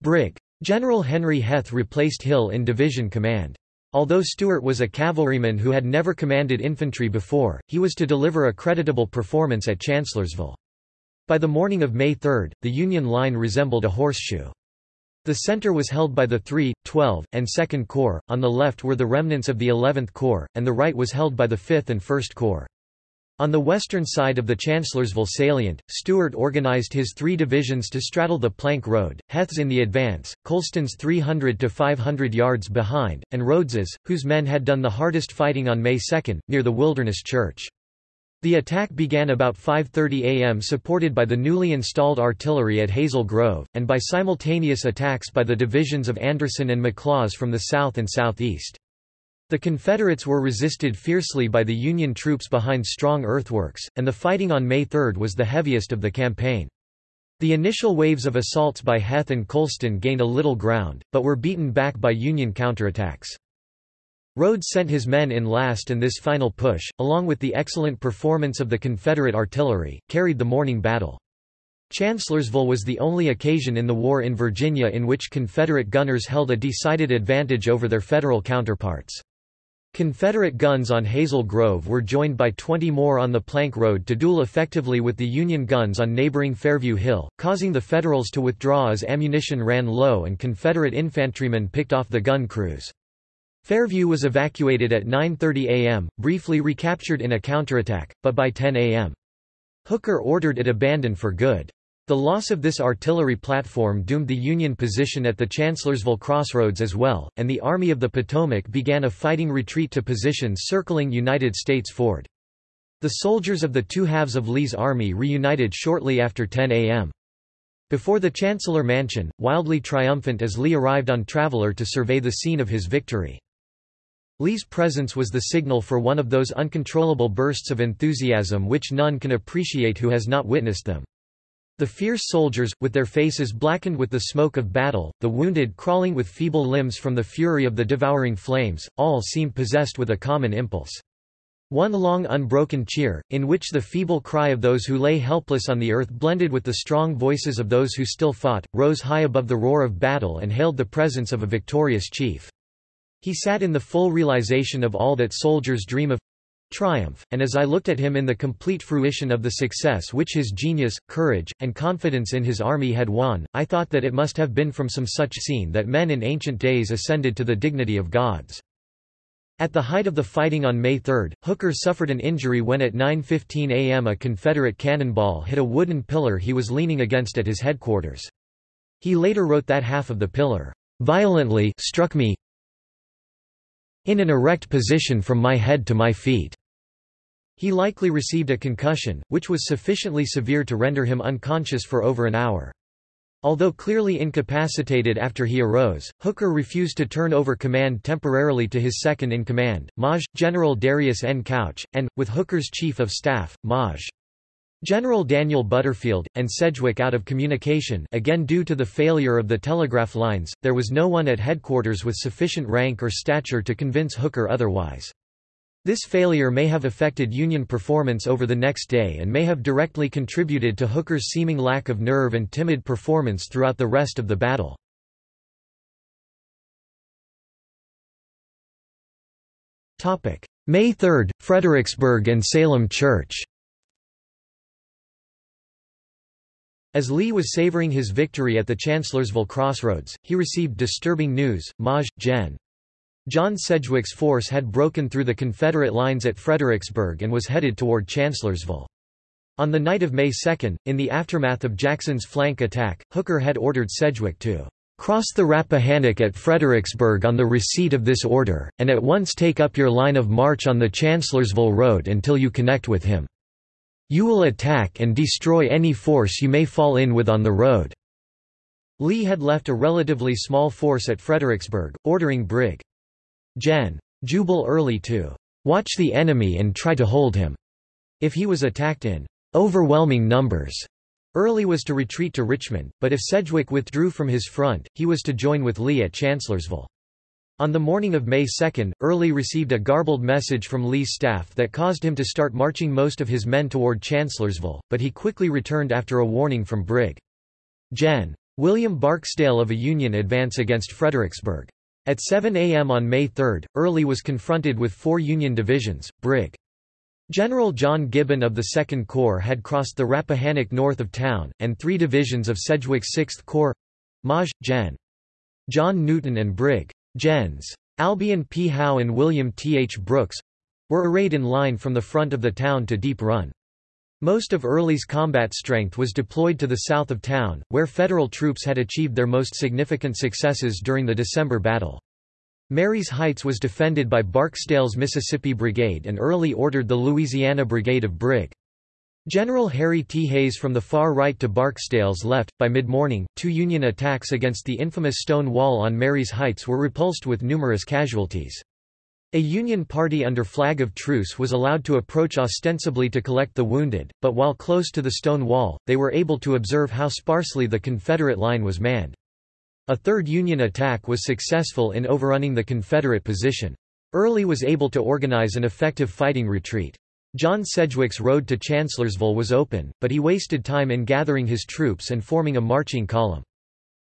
Brig. General Henry Heth replaced Hill in division command. Although Stuart was a cavalryman who had never commanded infantry before, he was to deliver a creditable performance at Chancellorsville. By the morning of May 3, the Union line resembled a horseshoe. The center was held by the 3, 12, and 2nd Corps, on the left were the remnants of the 11th Corps, and the right was held by the 5th and 1st Corps. On the western side of the Chancellorsville salient, Stuart organized his three divisions to straddle the Plank Road, Heth's in the advance, Colston's 300 to 500 yards behind, and Rodes's, whose men had done the hardest fighting on May 2, near the Wilderness Church. The attack began about 5.30 am supported by the newly installed artillery at Hazel Grove, and by simultaneous attacks by the divisions of Anderson and McLaws from the south and southeast. The Confederates were resisted fiercely by the Union troops behind strong earthworks, and the fighting on May 3 was the heaviest of the campaign. The initial waves of assaults by Heth and Colston gained a little ground, but were beaten back by Union counterattacks. Rodes sent his men in last and this final push, along with the excellent performance of the Confederate artillery, carried the morning battle. Chancellorsville was the only occasion in the war in Virginia in which Confederate gunners held a decided advantage over their Federal counterparts. Confederate guns on Hazel Grove were joined by 20 more on the Plank Road to duel effectively with the Union guns on neighboring Fairview Hill, causing the Federals to withdraw as ammunition ran low and Confederate infantrymen picked off the gun crews. Fairview was evacuated at 9.30 am, briefly recaptured in a counterattack, but by 10 am. Hooker ordered it abandoned for good. The loss of this artillery platform doomed the Union position at the Chancellorsville crossroads as well, and the Army of the Potomac began a fighting retreat to positions circling United States Ford. The soldiers of the two halves of Lee's army reunited shortly after 10 a.m. Before the Chancellor Mansion, wildly triumphant as Lee arrived on Traveller to survey the scene of his victory. Lee's presence was the signal for one of those uncontrollable bursts of enthusiasm which none can appreciate who has not witnessed them. The fierce soldiers, with their faces blackened with the smoke of battle, the wounded crawling with feeble limbs from the fury of the devouring flames, all seemed possessed with a common impulse. One long unbroken cheer, in which the feeble cry of those who lay helpless on the earth blended with the strong voices of those who still fought, rose high above the roar of battle and hailed the presence of a victorious chief. He sat in the full realization of all that soldiers dream of triumph, and as I looked at him in the complete fruition of the success which his genius, courage, and confidence in his army had won, I thought that it must have been from some such scene that men in ancient days ascended to the dignity of gods. At the height of the fighting on May 3, Hooker suffered an injury when at 9.15 am a Confederate cannonball hit a wooden pillar he was leaning against at his headquarters. He later wrote that half of the pillar, "...violently struck me in an erect position from my head to my feet. He likely received a concussion, which was sufficiently severe to render him unconscious for over an hour. Although clearly incapacitated after he arose, Hooker refused to turn over command temporarily to his second-in-command, Maj. General Darius N. Couch, and, with Hooker's chief of staff, Maj. General Daniel Butterfield, and Sedgwick out of communication again due to the failure of the telegraph lines, there was no one at headquarters with sufficient rank or stature to convince Hooker otherwise. This failure may have affected Union performance over the next day and may have directly contributed to Hooker's seeming lack of nerve and timid performance throughout the rest of the battle. May 3, Fredericksburg and Salem Church As Lee was savoring his victory at the Chancellorsville crossroads, he received disturbing news. Maj. Gen. John Sedgwick's force had broken through the Confederate lines at Fredericksburg and was headed toward Chancellorsville. On the night of May 2, in the aftermath of Jackson's flank attack, Hooker had ordered Sedgwick to cross the Rappahannock at Fredericksburg on the receipt of this order, and at once take up your line of march on the Chancellorsville Road until you connect with him. You will attack and destroy any force you may fall in with on the road." Lee had left a relatively small force at Fredericksburg, ordering Brig. Gen. Jubal Early to "...watch the enemy and try to hold him." If he was attacked in "...overwhelming numbers." Early was to retreat to Richmond, but if Sedgwick withdrew from his front, he was to join with Lee at Chancellorsville. On the morning of May 2, Early received a garbled message from Lee's staff that caused him to start marching most of his men toward Chancellorsville, but he quickly returned after a warning from Brig. Gen. William Barksdale of a Union advance against Fredericksburg. At 7 a.m. on May 3, Early was confronted with four Union divisions. Brig. General John Gibbon of the 2nd Corps had crossed the Rappahannock north of town, and three divisions of Sedgwick's 6th Corps Maj. Gen. John Newton and Brig. Gens. Albion P. Howe and William T. H. Brooks were arrayed in line from the front of the town to Deep Run. Most of Early's combat strength was deployed to the south of town, where Federal troops had achieved their most significant successes during the December battle. Marye's Heights was defended by Barksdale's Mississippi Brigade and Early ordered the Louisiana Brigade of Brig. General Harry T. Hays from the far right to Barksdale's left. By mid morning, two Union attacks against the infamous stone wall on Marye's Heights were repulsed with numerous casualties. A Union party under flag of truce was allowed to approach ostensibly to collect the wounded, but while close to the stone wall, they were able to observe how sparsely the Confederate line was manned. A third Union attack was successful in overrunning the Confederate position. Early was able to organize an effective fighting retreat. John Sedgwick's road to Chancellorsville was open, but he wasted time in gathering his troops and forming a marching column.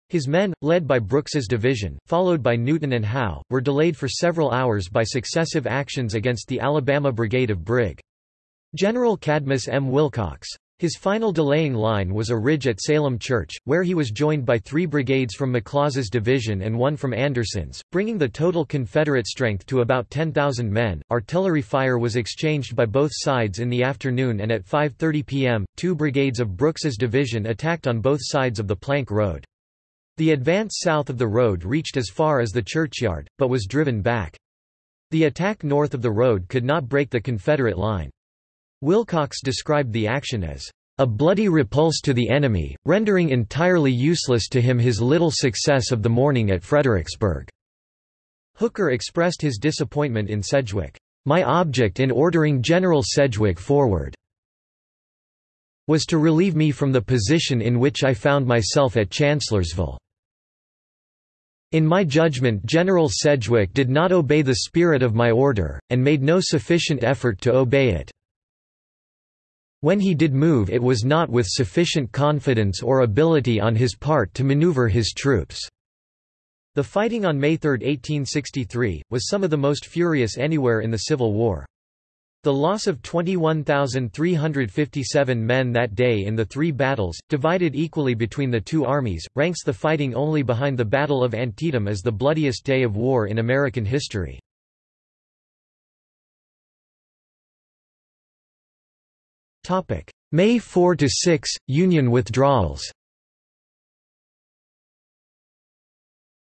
His men, led by Brooks's division, followed by Newton and Howe, were delayed for several hours by successive actions against the Alabama Brigade of Brig. General Cadmus M. Wilcox. His final delaying line was a ridge at Salem Church, where he was joined by three brigades from McLaws' division and one from Anderson's, bringing the total Confederate strength to about 10,000 men. Artillery fire was exchanged by both sides in the afternoon and at 5.30 p.m., two brigades of Brooks's division attacked on both sides of the Plank Road. The advance south of the road reached as far as the churchyard, but was driven back. The attack north of the road could not break the Confederate line. Wilcox described the action as a bloody repulse to the enemy, rendering entirely useless to him his little success of the morning at Fredericksburg. Hooker expressed his disappointment in Sedgwick. My object in ordering General Sedgwick forward was to relieve me from the position in which I found myself at Chancellorsville. In my judgment General Sedgwick did not obey the spirit of my order, and made no sufficient effort to obey it. When he did move it was not with sufficient confidence or ability on his part to maneuver his troops. The fighting on May 3, 1863, was some of the most furious anywhere in the Civil War. The loss of 21,357 men that day in the three battles, divided equally between the two armies, ranks the fighting only behind the Battle of Antietam as the bloodiest day of war in American history. May 4–6, Union withdrawals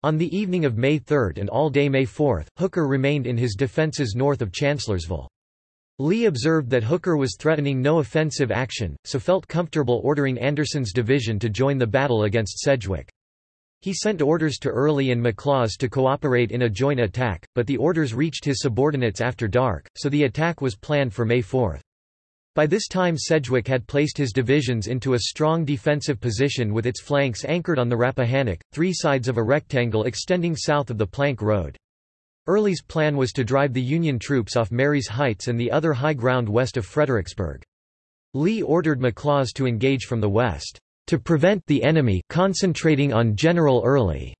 On the evening of May 3 and all day May 4, Hooker remained in his defenses north of Chancellorsville. Lee observed that Hooker was threatening no offensive action, so felt comfortable ordering Anderson's division to join the battle against Sedgwick. He sent orders to Early and McLaws to cooperate in a joint attack, but the orders reached his subordinates after dark, so the attack was planned for May 4. By this time Sedgwick had placed his divisions into a strong defensive position with its flanks anchored on the Rappahannock, three sides of a rectangle extending south of the Plank Road. Early's plan was to drive the Union troops off Marye's Heights and the other high ground west of Fredericksburg. Lee ordered McLaws to engage from the west, to prevent the enemy concentrating on General Early.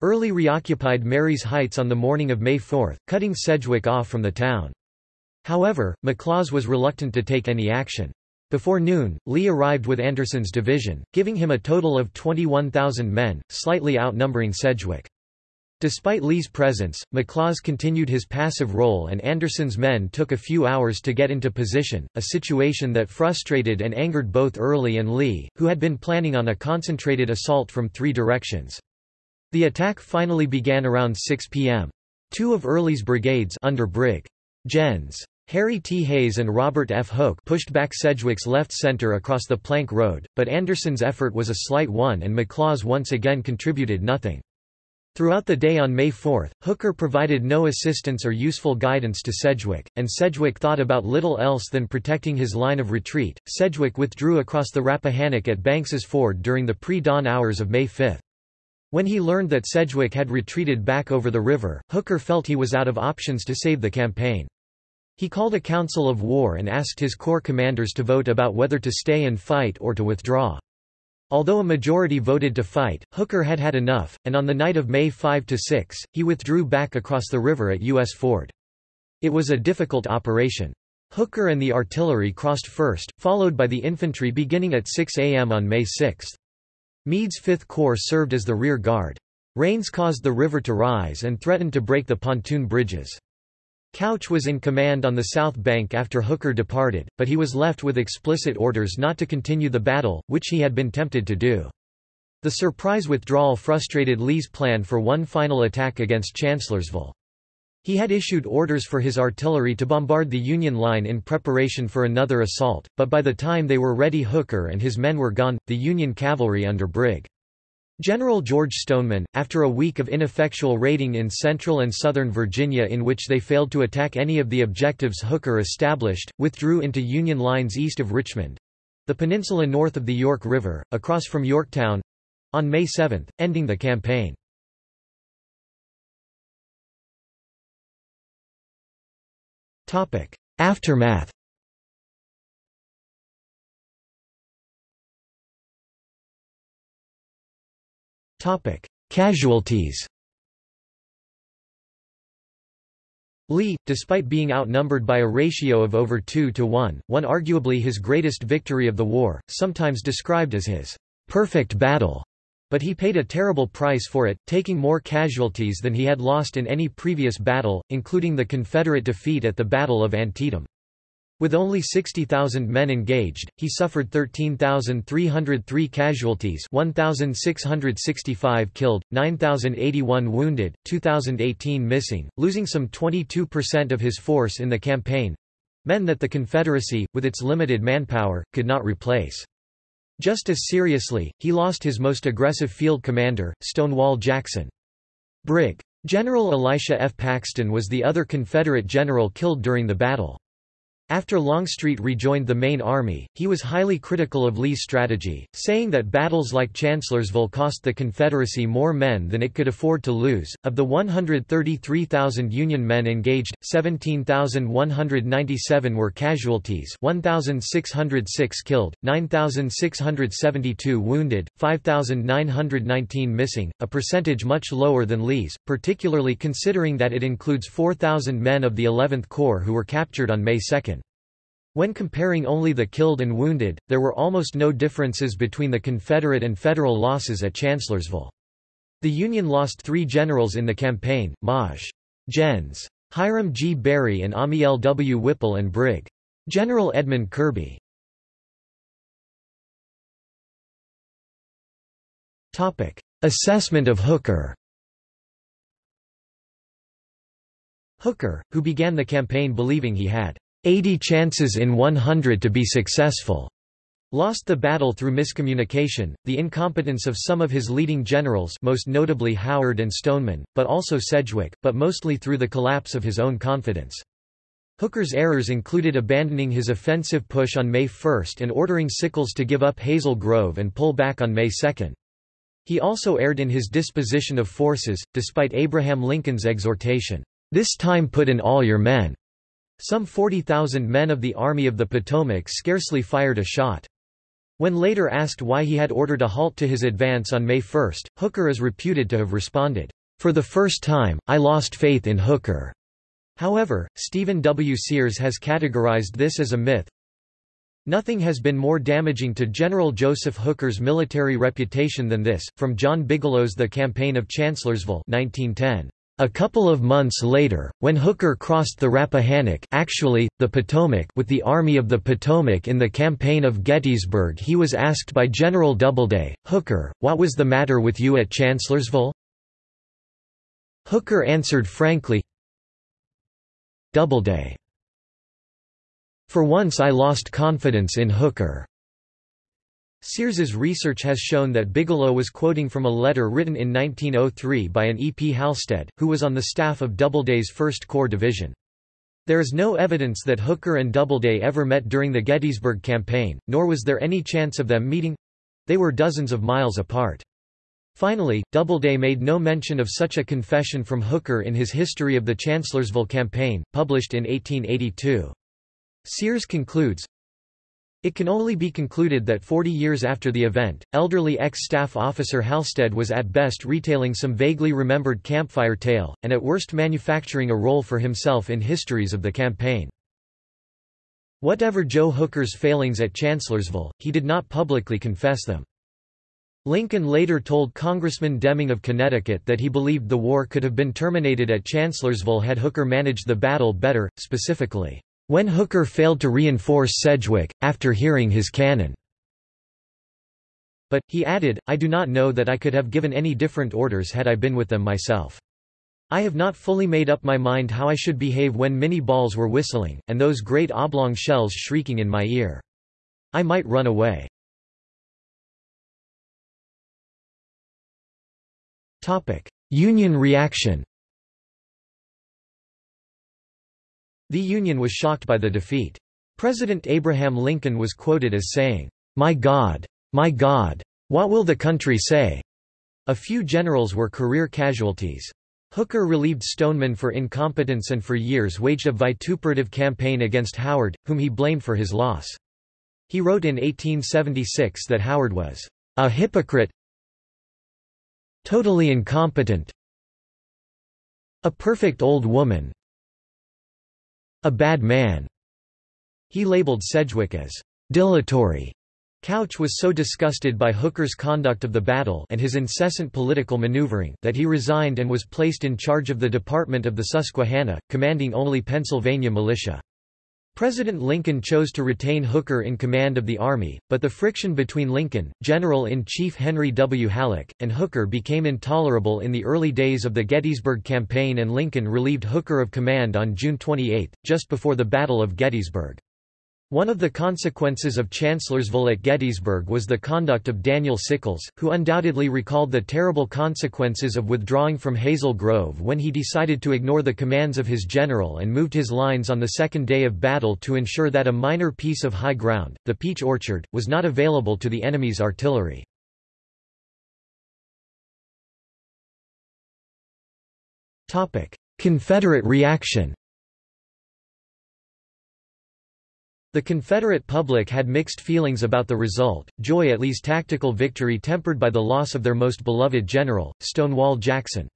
Early reoccupied Marye's Heights on the morning of May 4, cutting Sedgwick off from the town. However, McLaws was reluctant to take any action. Before noon, Lee arrived with Anderson's division, giving him a total of 21,000 men, slightly outnumbering Sedgwick. Despite Lee's presence, McLaws continued his passive role and Anderson's men took a few hours to get into position, a situation that frustrated and angered both Early and Lee, who had been planning on a concentrated assault from three directions. The attack finally began around 6 p.m. Two of Early's brigades under Brig. Gens. Harry T. Hays and Robert F. Hoke pushed back Sedgwick's left center across the Plank Road, but Anderson's effort was a slight one and McLaws once again contributed nothing. Throughout the day on May 4, Hooker provided no assistance or useful guidance to Sedgwick, and Sedgwick thought about little else than protecting his line of retreat. Sedgwick withdrew across the Rappahannock at Banks's Ford during the pre-dawn hours of May 5. When he learned that Sedgwick had retreated back over the river, Hooker felt he was out of options to save the campaign. He called a council of war and asked his corps commanders to vote about whether to stay and fight or to withdraw. Although a majority voted to fight, Hooker had had enough, and on the night of May 5–6, he withdrew back across the river at U.S. Ford. It was a difficult operation. Hooker and the artillery crossed first, followed by the infantry beginning at 6 a.m. on May 6. Meade's Fifth Corps served as the rear guard. Rains caused the river to rise and threatened to break the pontoon bridges. Couch was in command on the south bank after Hooker departed, but he was left with explicit orders not to continue the battle, which he had been tempted to do. The surprise withdrawal frustrated Lee's plan for one final attack against Chancellorsville. He had issued orders for his artillery to bombard the Union line in preparation for another assault, but by the time they were ready Hooker and his men were gone, the Union cavalry under Brig. General George Stoneman, after a week of ineffectual raiding in central and southern Virginia in which they failed to attack any of the objectives Hooker established, withdrew into Union lines east of Richmond—the peninsula north of the York River, across from Yorktown—on May 7, ending the campaign. Aftermath. Casualties. Lee, despite being outnumbered by a ratio of over 2 to 1, won arguably his greatest victory of the war, sometimes described as his perfect battle, but he paid a terrible price for it, taking more casualties than he had lost in any previous battle, including the Confederate defeat at the Battle of Antietam. With only 60,000 men engaged, he suffered 13,303 casualties 1,665 killed, 9,081 wounded, 2,018 missing, losing some 22% of his force in the campaign—men that the Confederacy, with its limited manpower, could not replace. Just as seriously, he lost his most aggressive field commander, Stonewall Jackson. Brig. General Elisha F. Paxton was the other Confederate general killed during the battle. After Longstreet rejoined the main army, he was highly critical of Lee's strategy, saying that battles like Chancellorsville cost the Confederacy more men than it could afford to lose. Of the 133,000 Union men engaged, 17,197 were casualties 1,606 killed, 9,672 wounded, 5,919 missing, a percentage much lower than Lee's, particularly considering that it includes 4,000 men of the 11th Corps who were captured on May 2. When comparing only the killed and wounded, there were almost no differences between the Confederate and Federal losses at Chancellorsville. The Union lost three generals in the campaign, Maj. Gens. Hiram G. Berry and Amiel W. Whipple and Brig. General Edmund Kirby. Assessment of Hooker Hooker, who began the campaign believing he had 80 chances in 100 to be successful. Lost the battle through miscommunication, the incompetence of some of his leading generals most notably Howard and Stoneman, but also Sedgwick, but mostly through the collapse of his own confidence. Hooker's errors included abandoning his offensive push on May 1 and ordering Sickles to give up Hazel Grove and pull back on May 2. He also erred in his disposition of forces, despite Abraham Lincoln's exhortation, "'This time put in all your men' Some 40,000 men of the Army of the Potomac scarcely fired a shot. When later asked why he had ordered a halt to his advance on May 1, Hooker is reputed to have responded, "For the first time, I lost faith in Hooker." However, Stephen W. Sears has categorized this as a myth. Nothing has been more damaging to General Joseph Hooker's military reputation than this, from John Bigelow's The Campaign of Chancellorsville 1910. A couple of months later, when Hooker crossed the Rappahannock actually, the Potomac with the Army of the Potomac in the Campaign of Gettysburg he was asked by General Doubleday, Hooker, what was the matter with you at Chancellorsville? Hooker answered frankly, Doubleday. For once I lost confidence in Hooker. Sears's research has shown that Bigelow was quoting from a letter written in 1903 by an E. P. Halstead, who was on the staff of Doubleday's 1st Corps Division. There is no evidence that Hooker and Doubleday ever met during the Gettysburg Campaign, nor was there any chance of them meeting—they were dozens of miles apart. Finally, Doubleday made no mention of such a confession from Hooker in his History of the Chancellorsville Campaign, published in 1882. Sears concludes, it can only be concluded that 40 years after the event, elderly ex-staff officer Halstead was at best retailing some vaguely remembered campfire tale, and at worst manufacturing a role for himself in histories of the campaign. Whatever Joe Hooker's failings at Chancellorsville, he did not publicly confess them. Lincoln later told Congressman Deming of Connecticut that he believed the war could have been terminated at Chancellorsville had Hooker managed the battle better, specifically, when Hooker failed to reinforce Sedgwick, after hearing his cannon. But, he added, I do not know that I could have given any different orders had I been with them myself. I have not fully made up my mind how I should behave when minie balls were whistling, and those great oblong shells shrieking in my ear. I might run away. Union reaction The Union was shocked by the defeat. President Abraham Lincoln was quoted as saying, "'My God! My God! What will the country say?' A few generals were career casualties. Hooker relieved Stoneman for incompetence and for years waged a vituperative campaign against Howard, whom he blamed for his loss. He wrote in 1876 that Howard was a hypocrite, totally incompetent, a perfect old woman, a bad man. He labeled Sedgwick as dilatory. Couch was so disgusted by Hooker's conduct of the battle and his incessant political maneuvering that he resigned and was placed in charge of the Department of the Susquehanna, commanding only Pennsylvania militia. President Lincoln chose to retain Hooker in command of the Army, but the friction between Lincoln, General-in-Chief Henry W. Halleck, and Hooker became intolerable in the early days of the Gettysburg Campaign and Lincoln relieved Hooker of command on June 28, just before the Battle of Gettysburg. One of the consequences of Chancellorsville at Gettysburg was the conduct of Daniel Sickles, who undoubtedly recalled the terrible consequences of withdrawing from Hazel Grove when he decided to ignore the commands of his general and moved his lines on the second day of battle to ensure that a minor piece of high ground, the Peach Orchard, was not available to the enemy's artillery. Confederate reaction The Confederate public had mixed feelings about the result, joy at Lee's tactical victory tempered by the loss of their most beloved general, Stonewall Jackson.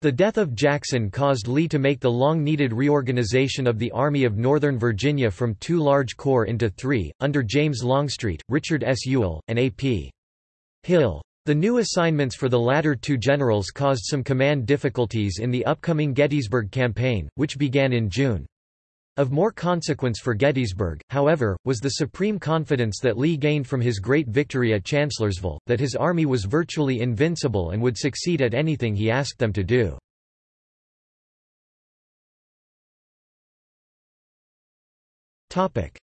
The death of Jackson caused Lee to make the long-needed reorganization of the Army of Northern Virginia from two large corps into three, under James Longstreet, Richard S. Ewell, and A.P. Hill. The new assignments for the latter two generals caused some command difficulties in the upcoming Gettysburg campaign, which began in June. Of more consequence for Gettysburg, however, was the supreme confidence that Lee gained from his great victory at Chancellorsville, that his army was virtually invincible and would succeed at anything he asked them to do.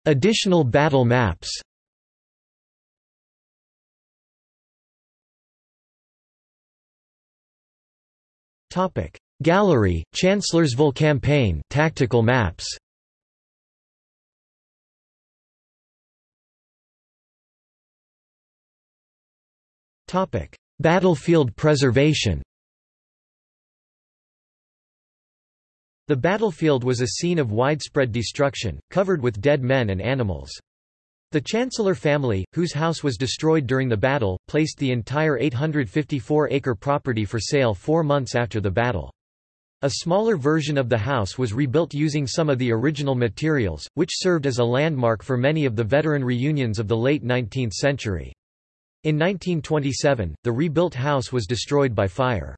Additional battle maps Gallery, Chancellorsville Campaign tactical maps Battlefield preservation The battlefield was a scene of widespread destruction, covered with dead men and animals. The Chancellor family, whose house was destroyed during the battle, placed the entire 854-acre property for sale four months after the battle. A smaller version of the house was rebuilt using some of the original materials, which served as a landmark for many of the veteran reunions of the late 19th century. In 1927, the rebuilt house was destroyed by fire.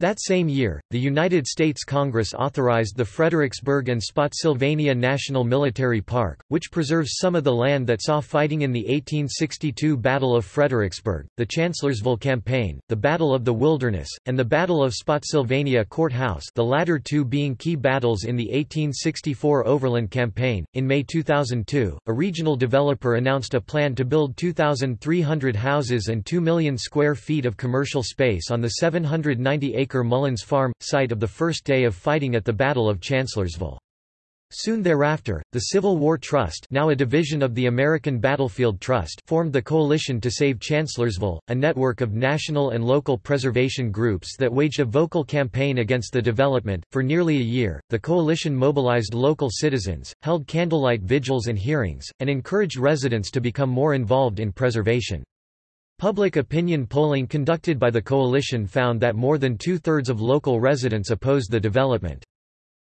That same year, the United States Congress authorized the Fredericksburg and Spotsylvania National Military Park, which preserves some of the land that saw fighting in the 1862 Battle of Fredericksburg, the Chancellorsville Campaign, the Battle of the Wilderness, and the Battle of Spotsylvania Courthouse the latter two being key battles in the 1864 Overland Campaign. In May 2002, a regional developer announced a plan to build 2,300 houses and 2 million square feet of commercial space on the 790 acre acre Mullins Farm, site of the first day of fighting at the Battle of Chancellorsville. Soon thereafter, the Civil War Trust now a division of the American Battlefield Trust formed the Coalition to Save Chancellorsville, a network of national and local preservation groups that waged a vocal campaign against the development. For nearly a year, the coalition mobilized local citizens, held candlelight vigils and hearings, and encouraged residents to become more involved in preservation. Public opinion polling conducted by the coalition found that more than two-thirds of local residents opposed the development.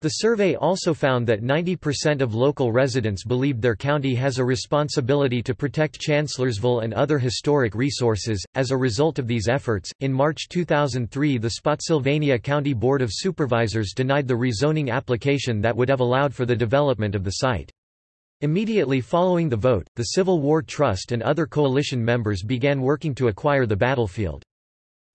The survey also found that 90% of local residents believed their county has a responsibility to protect Chancellorsville and other historic resources. As a result of these efforts, in March 2003 the Spotsylvania County Board of Supervisors denied the rezoning application that would have allowed for the development of the site. Immediately following the vote, the Civil War Trust and other coalition members began working to acquire the battlefield.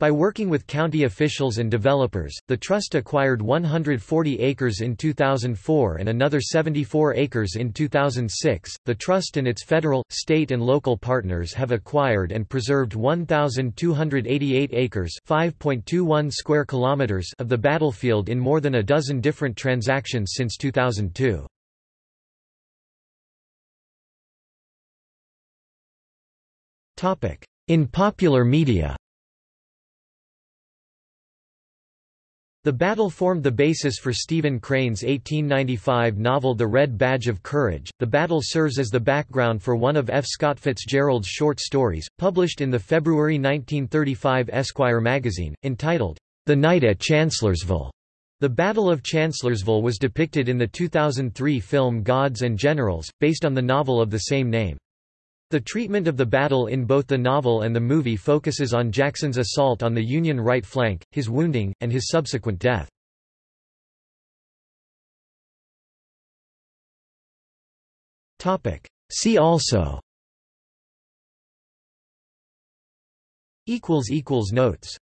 By working with county officials and developers, the trust acquired 140 acres in 2004 and another 74 acres in 2006. The trust and its federal, state and local partners have acquired and preserved 1288 acres, 5.21 square kilometers of the battlefield in more than a dozen different transactions since 2002. In popular media The battle formed the basis for Stephen Crane's 1895 novel The Red Badge of Courage. The battle serves as the background for one of F. Scott Fitzgerald's short stories, published in the February 1935 Esquire magazine, entitled, The Night at Chancellorsville. The Battle of Chancellorsville was depicted in the 2003 film Gods and Generals, based on the novel of the same name. The treatment of the battle in both the novel and the movie focuses on Jackson's assault on the Union right flank, his wounding, and his subsequent death. See also. Notes